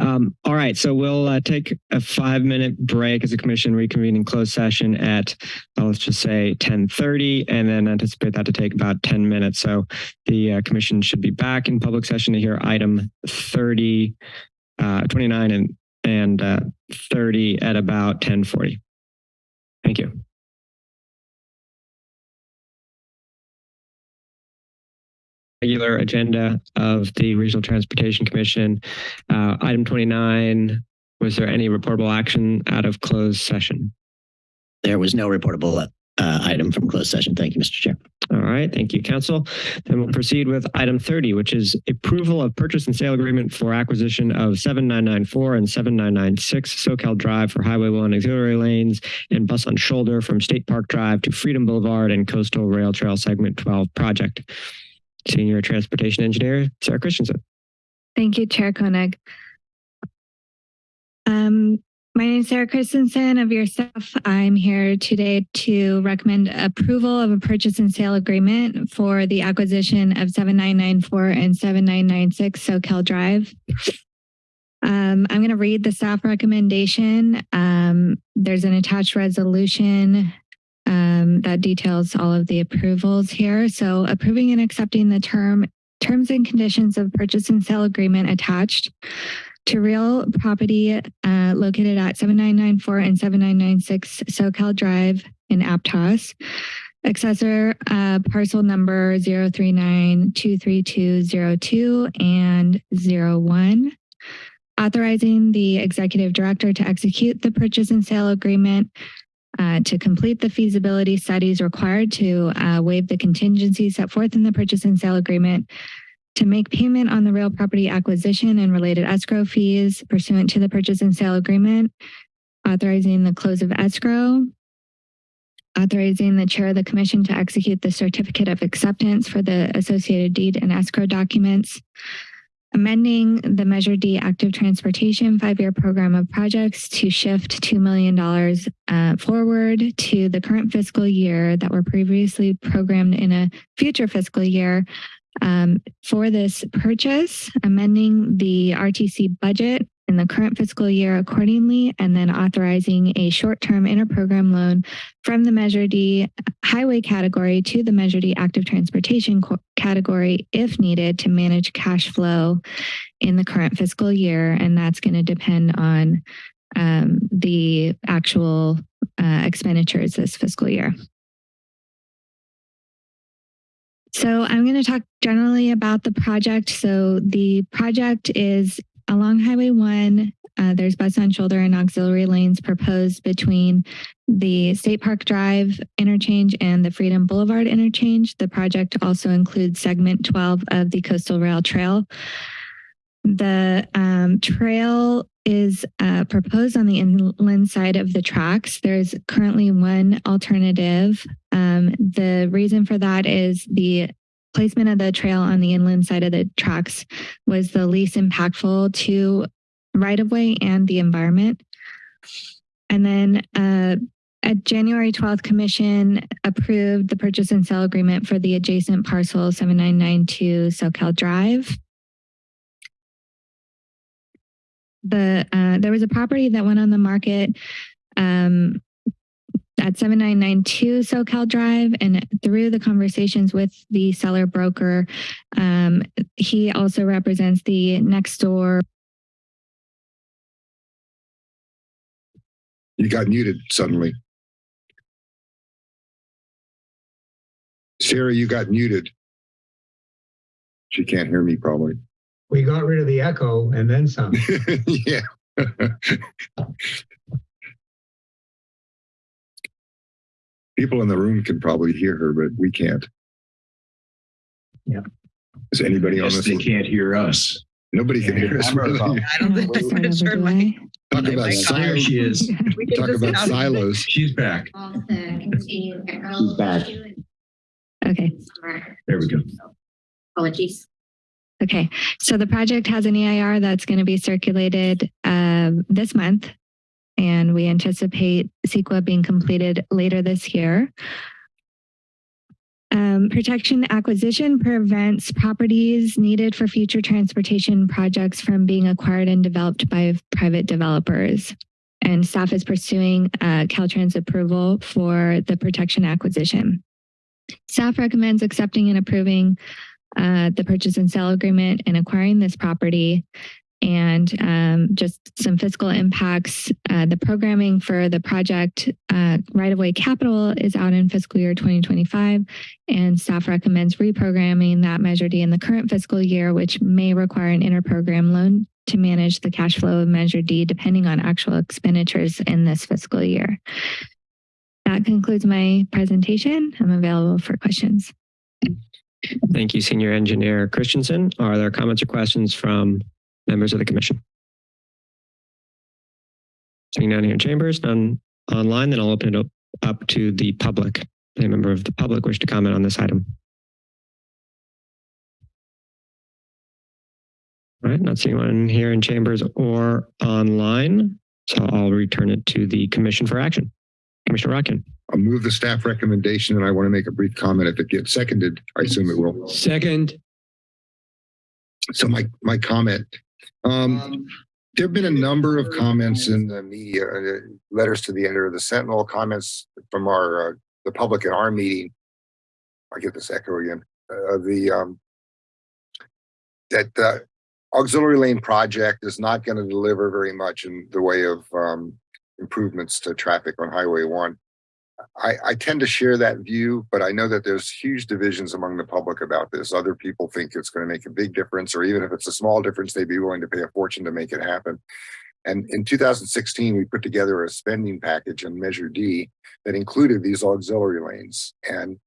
Um, all right, so we'll uh, take a five minute break as a commission reconvene in closed session at, uh, let's just say 1030 and then anticipate that to take about 10 minutes. So the uh, commission should be back in public session to hear item 30, uh, 29 and, and uh, 30 at about 1040. Thank you. Regular agenda of the Regional Transportation Commission. Uh, item 29, was there any reportable action out of closed session? There was no reportable uh, item from closed session. Thank you, Mr. Chair. All right, thank you, council. Then we'll proceed with item 30, which is approval of purchase and sale agreement for acquisition of 7994 and 7996 Soquel Drive for Highway 1 auxiliary lanes and bus on shoulder from State Park Drive to Freedom Boulevard and Coastal Rail Trail Segment 12 project. Senior Transportation Engineer, Sarah Christensen. Thank you, Chair Koenig. Um, my name is Sarah Christensen of your staff. I'm here today to recommend approval of a purchase and sale agreement for the acquisition of 7994 and 7996 Soquel Drive. Um, I'm going to read the staff recommendation. Um, there's an attached resolution um, that details all of the approvals here. So approving and accepting the term terms and conditions of purchase and sale agreement attached to real property uh, located at 7994 and 7996 Soquel Drive in Aptos. Accessor uh, parcel number 039-23202 and 01. Authorizing the executive director to execute the purchase and sale agreement uh, to complete the feasibility studies required to uh, waive the contingencies set forth in the purchase and sale agreement to make payment on the real property acquisition and related escrow fees pursuant to the purchase and sale agreement, authorizing the close of escrow, authorizing the chair of the commission to execute the certificate of acceptance for the associated deed and escrow documents, amending the Measure D active transportation five-year program of projects to shift $2 million uh, forward to the current fiscal year that were previously programmed in a future fiscal year um, for this purchase, amending the RTC budget in the current fiscal year accordingly, and then authorizing a short-term interprogram loan from the Measure D highway category to the Measure D active transportation category if needed to manage cash flow in the current fiscal year. And that's going to depend on um, the actual uh, expenditures this fiscal year. So I'm going to talk generally about the project. So the project is along Highway 1. Uh, there's bus on shoulder and auxiliary lanes proposed between the State Park Drive interchange and the Freedom Boulevard interchange. The project also includes segment 12 of the Coastal Rail Trail. The um, trail is uh, proposed on the inland side of the tracks. There's currently one alternative. Um, the reason for that is the placement of the trail on the inland side of the tracks was the least impactful to right of way and the environment. And then uh, at January 12th, Commission approved the purchase and sale agreement for the adjacent parcel 7992 Soquel Drive. the uh, there was a property that went on the market um, at 7992 Soquel Drive and through the conversations with the seller broker, um, he also represents the next door. You got muted suddenly. Sarah, you got muted. She can't hear me probably. We got rid of the echo and then some. *laughs* yeah. *laughs* People in the room can probably hear her, but we can't. Yeah. Is anybody on Yes, this? they can't hear us. Nobody can hear us. Camera's off. I don't think I'm gonna turn my. Talk about silos. she is. *laughs* Talk about silos. She's back. He's back. Okay. There we go. Apologies. Okay, so the project has an EIR that's going to be circulated um, this month, and we anticipate CEQA being completed later this year. Um, protection acquisition prevents properties needed for future transportation projects from being acquired and developed by private developers. And staff is pursuing uh, Caltrans approval for the protection acquisition. Staff recommends accepting and approving uh, the purchase and sale agreement and acquiring this property and um, just some fiscal impacts. Uh, the programming for the project uh, right-of-way capital is out in fiscal year 2025 and staff recommends reprogramming that Measure D in the current fiscal year, which may require an interprogram loan to manage the cash flow of Measure D depending on actual expenditures in this fiscal year. That that concludes my presentation. I'm available for questions. Thank you, Senior Engineer Christensen. Are there comments or questions from members of the commission? Seeing none here in chambers, none online, then I'll open it up, up to the public. Any member of the public wish to comment on this item? All right, not seeing anyone here in chambers or online, so I'll return it to the commission for action. Commissioner Rotkin. I'll move the staff recommendation and I want to make a brief comment. If it gets seconded, I assume it will. Second, So my, my comment, um, there've been a number of comments in the media, uh, letters to the editor of the Sentinel, comments from our, uh, the public at our meeting. I get this echo again, uh, the, um, that the auxiliary lane project is not going to deliver very much in the way of, um, improvements to traffic on Highway one. I, I tend to share that view, but I know that there's huge divisions among the public about this. Other people think it's going to make a big difference, or even if it's a small difference, they'd be willing to pay a fortune to make it happen. And in 2016, we put together a spending package in Measure D that included these auxiliary lanes. And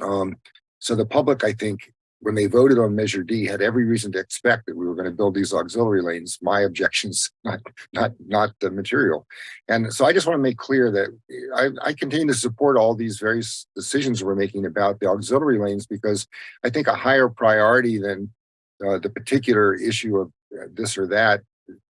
um, so the public, I think, when they voted on Measure D, had every reason to expect that we were going to build these auxiliary lanes. My objections, *laughs* not not not the material. And so I just want to make clear that I, I continue to support all these various decisions we're making about the auxiliary lanes because I think a higher priority than uh, the particular issue of uh, this or that.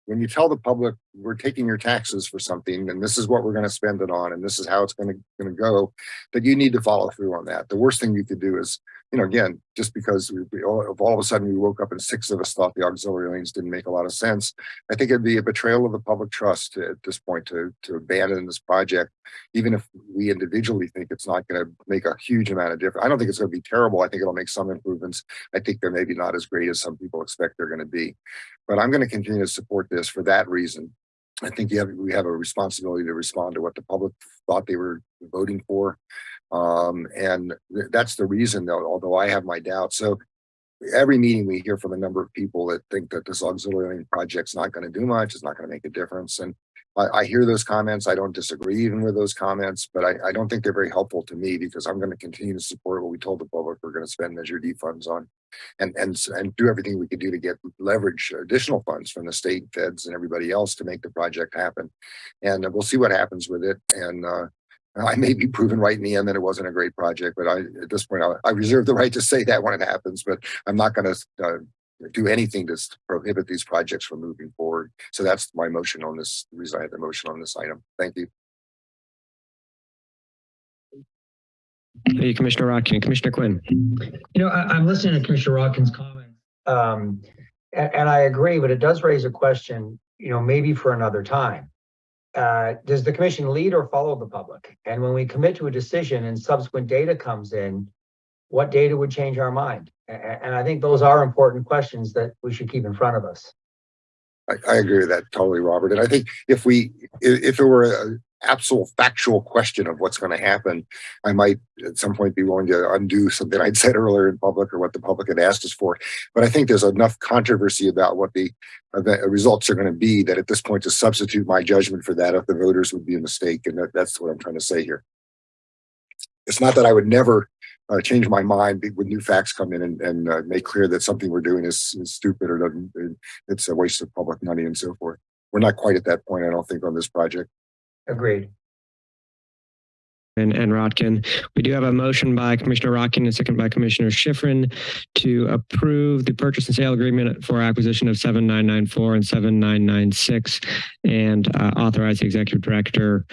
When you tell the public we're taking your taxes for something and this is what we're going to spend it on and this is how it's going to going to go, that you need to follow through on that. The worst thing you could do is you know, again, just because we, we all, all of a sudden we woke up and six of us thought the auxiliary lanes didn't make a lot of sense, I think it'd be a betrayal of the public trust to, at this point to, to abandon this project, even if we individually think it's not going to make a huge amount of difference. I don't think it's going to be terrible. I think it'll make some improvements. I think they're maybe not as great as some people expect they're going to be, but I'm going to continue to support this for that reason. I think have, we have a responsibility to respond to what the public thought they were voting for. Um, and th- that's the reason though, although I have my doubts. So every meeting we hear from a number of people that think that this auxiliary project's not going to do much, it's not going to make a difference. And I, I hear those comments. I don't disagree even with those comments, but I, I don't think they're very helpful to me because I'm going to continue to support what we told the public we're going to spend Measure D funds on and, and, and do everything we can do to get leverage additional funds from the state feds and everybody else to make the project happen. And we'll see what happens with it. And, uh, I may be proven right in the end that it wasn't a great project, but I, at this point, I, I reserve the right to say that when it happens, but I'm not going to uh, do anything to prohibit these projects from moving forward. So that's my motion on this, the reason I had the motion on this item. Thank you. Thank you, Commissioner Rotkin. Commissioner Quinn. You know, I, I'm listening to Commissioner Watkins' comments, um, and, and I agree, but it does raise a question, you know, maybe for another time. Uh, does the commission lead or follow the public? And when we commit to a decision and subsequent data comes in, what data would change our mind? And I think those are important questions that we should keep in front of us. I, I agree with that totally, Robert. And I think if we, if, if it were a absolute factual question of what's going to happen, I might at some point be willing to undo something I'd said earlier in public or what the public had asked us for. But I think there's enough controversy about what the event, results are going to be that at this point to substitute my judgment for that of the voters would be a mistake. And that, that's what I'm trying to say here. It's not that I would never uh, change my mind when new facts come in and, and uh, make clear that something we're doing is, is stupid or doesn't, it's a waste of public money and so forth. We're not quite at that point, I don't think, on this project. Agreed. and, and Rotkin. We do have a motion by Commissioner Rotkin and a second by Commissioner Schiffrin to approve the purchase and sale agreement for acquisition of 7994 and 7996 and uh, authorize the executive director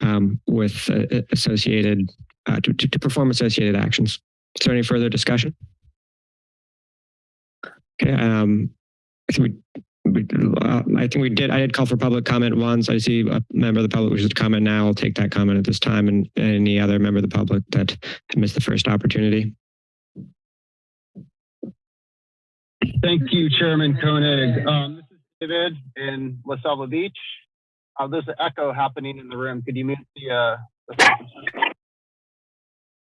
um, with uh, associated, uh, to, to, to perform associated actions. Is there any further discussion? Okay, um, we we, uh, I think we did. I did call for public comment once. I see a member of the public wishes to comment now. I'll take that comment at this time, and any other member of the public that missed the first opportunity. Thank you, Chairman Koenig. Um, this is David in La Selva Beach. Uh, there's an echo happening in the room. Could you mute the, uh, the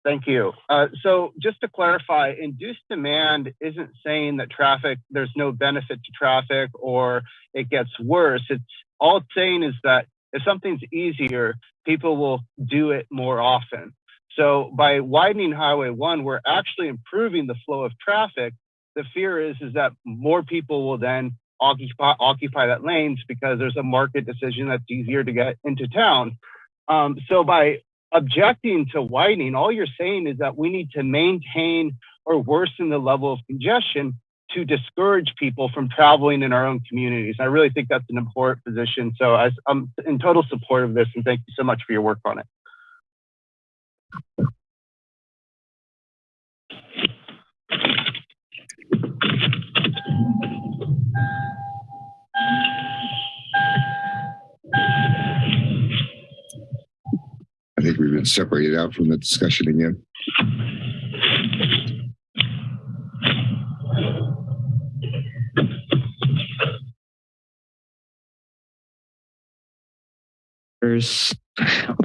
Thank you. Uh, so just to clarify, induced demand isn't saying that traffic, there's no benefit to traffic or it gets worse. It's all it's saying is that if something's easier, people will do it more often. So by widening Highway 1, we're actually improving the flow of traffic. The fear is, is that more people will then occupy, occupy that lanes because there's a market decision that's easier to get into town. Um, so by objecting to widening, all you're saying is that we need to maintain or worsen the level of congestion to discourage people from traveling in our own communities. I really think that's an important position. So I, I'm in total support of this and thank you so much for your work on it. I think we've been separated out from the discussion again.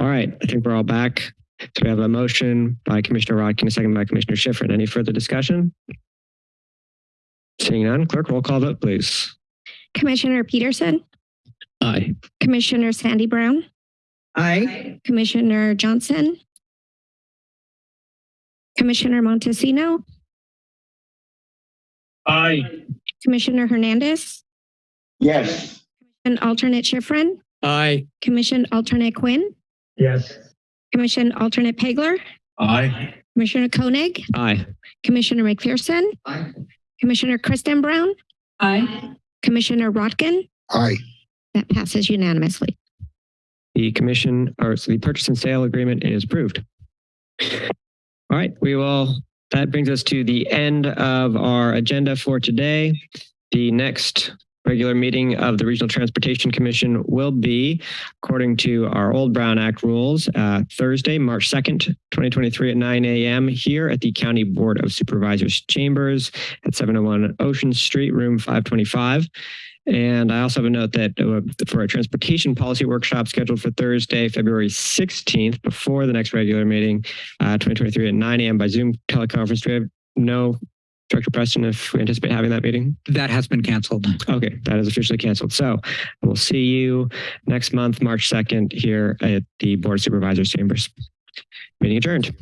All right, I think we're all back. So we have a motion by Commissioner Rotkin, a second by Commissioner Schiffrin. Any further discussion? Seeing none, clerk, roll call vote, please. Commissioner Peterson, Aye. Commissioner Sandy Brown, Aye. Commissioner Johnson, Commissioner Montesino, Aye. Commissioner Hernandez, Yes. and alternate Schiffrin, Aye. Commission alternate Quinn, Yes. Commission alternate Pegler, Aye. Commissioner Koenig, Aye. Commissioner McPherson, Aye. Commissioner Kristen Brown, Aye. Commissioner Rotkin. Aye. That passes unanimously. The commission, or so the purchase and sale agreement is approved. All right, we will, that brings us to the end of our agenda for today. The next regular meeting of the Regional Transportation Commission will be, according to our old Brown Act rules, uh, Thursday, March 2nd, 2023 at 9 a.m. here at the County Board of Supervisors Chambers at 701 Ocean Street, room 525. And I also have a note that uh, for a transportation policy workshop scheduled for Thursday, February 16th, before the next regular meeting, uh, 2023 at 9 a.m. by Zoom teleconference. Do we have no, Director Preston, if we anticipate having that meeting? That has been canceled. Okay, that is officially canceled. So we'll see you next month, March 2nd, here at the Board of Supervisors Chambers. Meeting adjourned.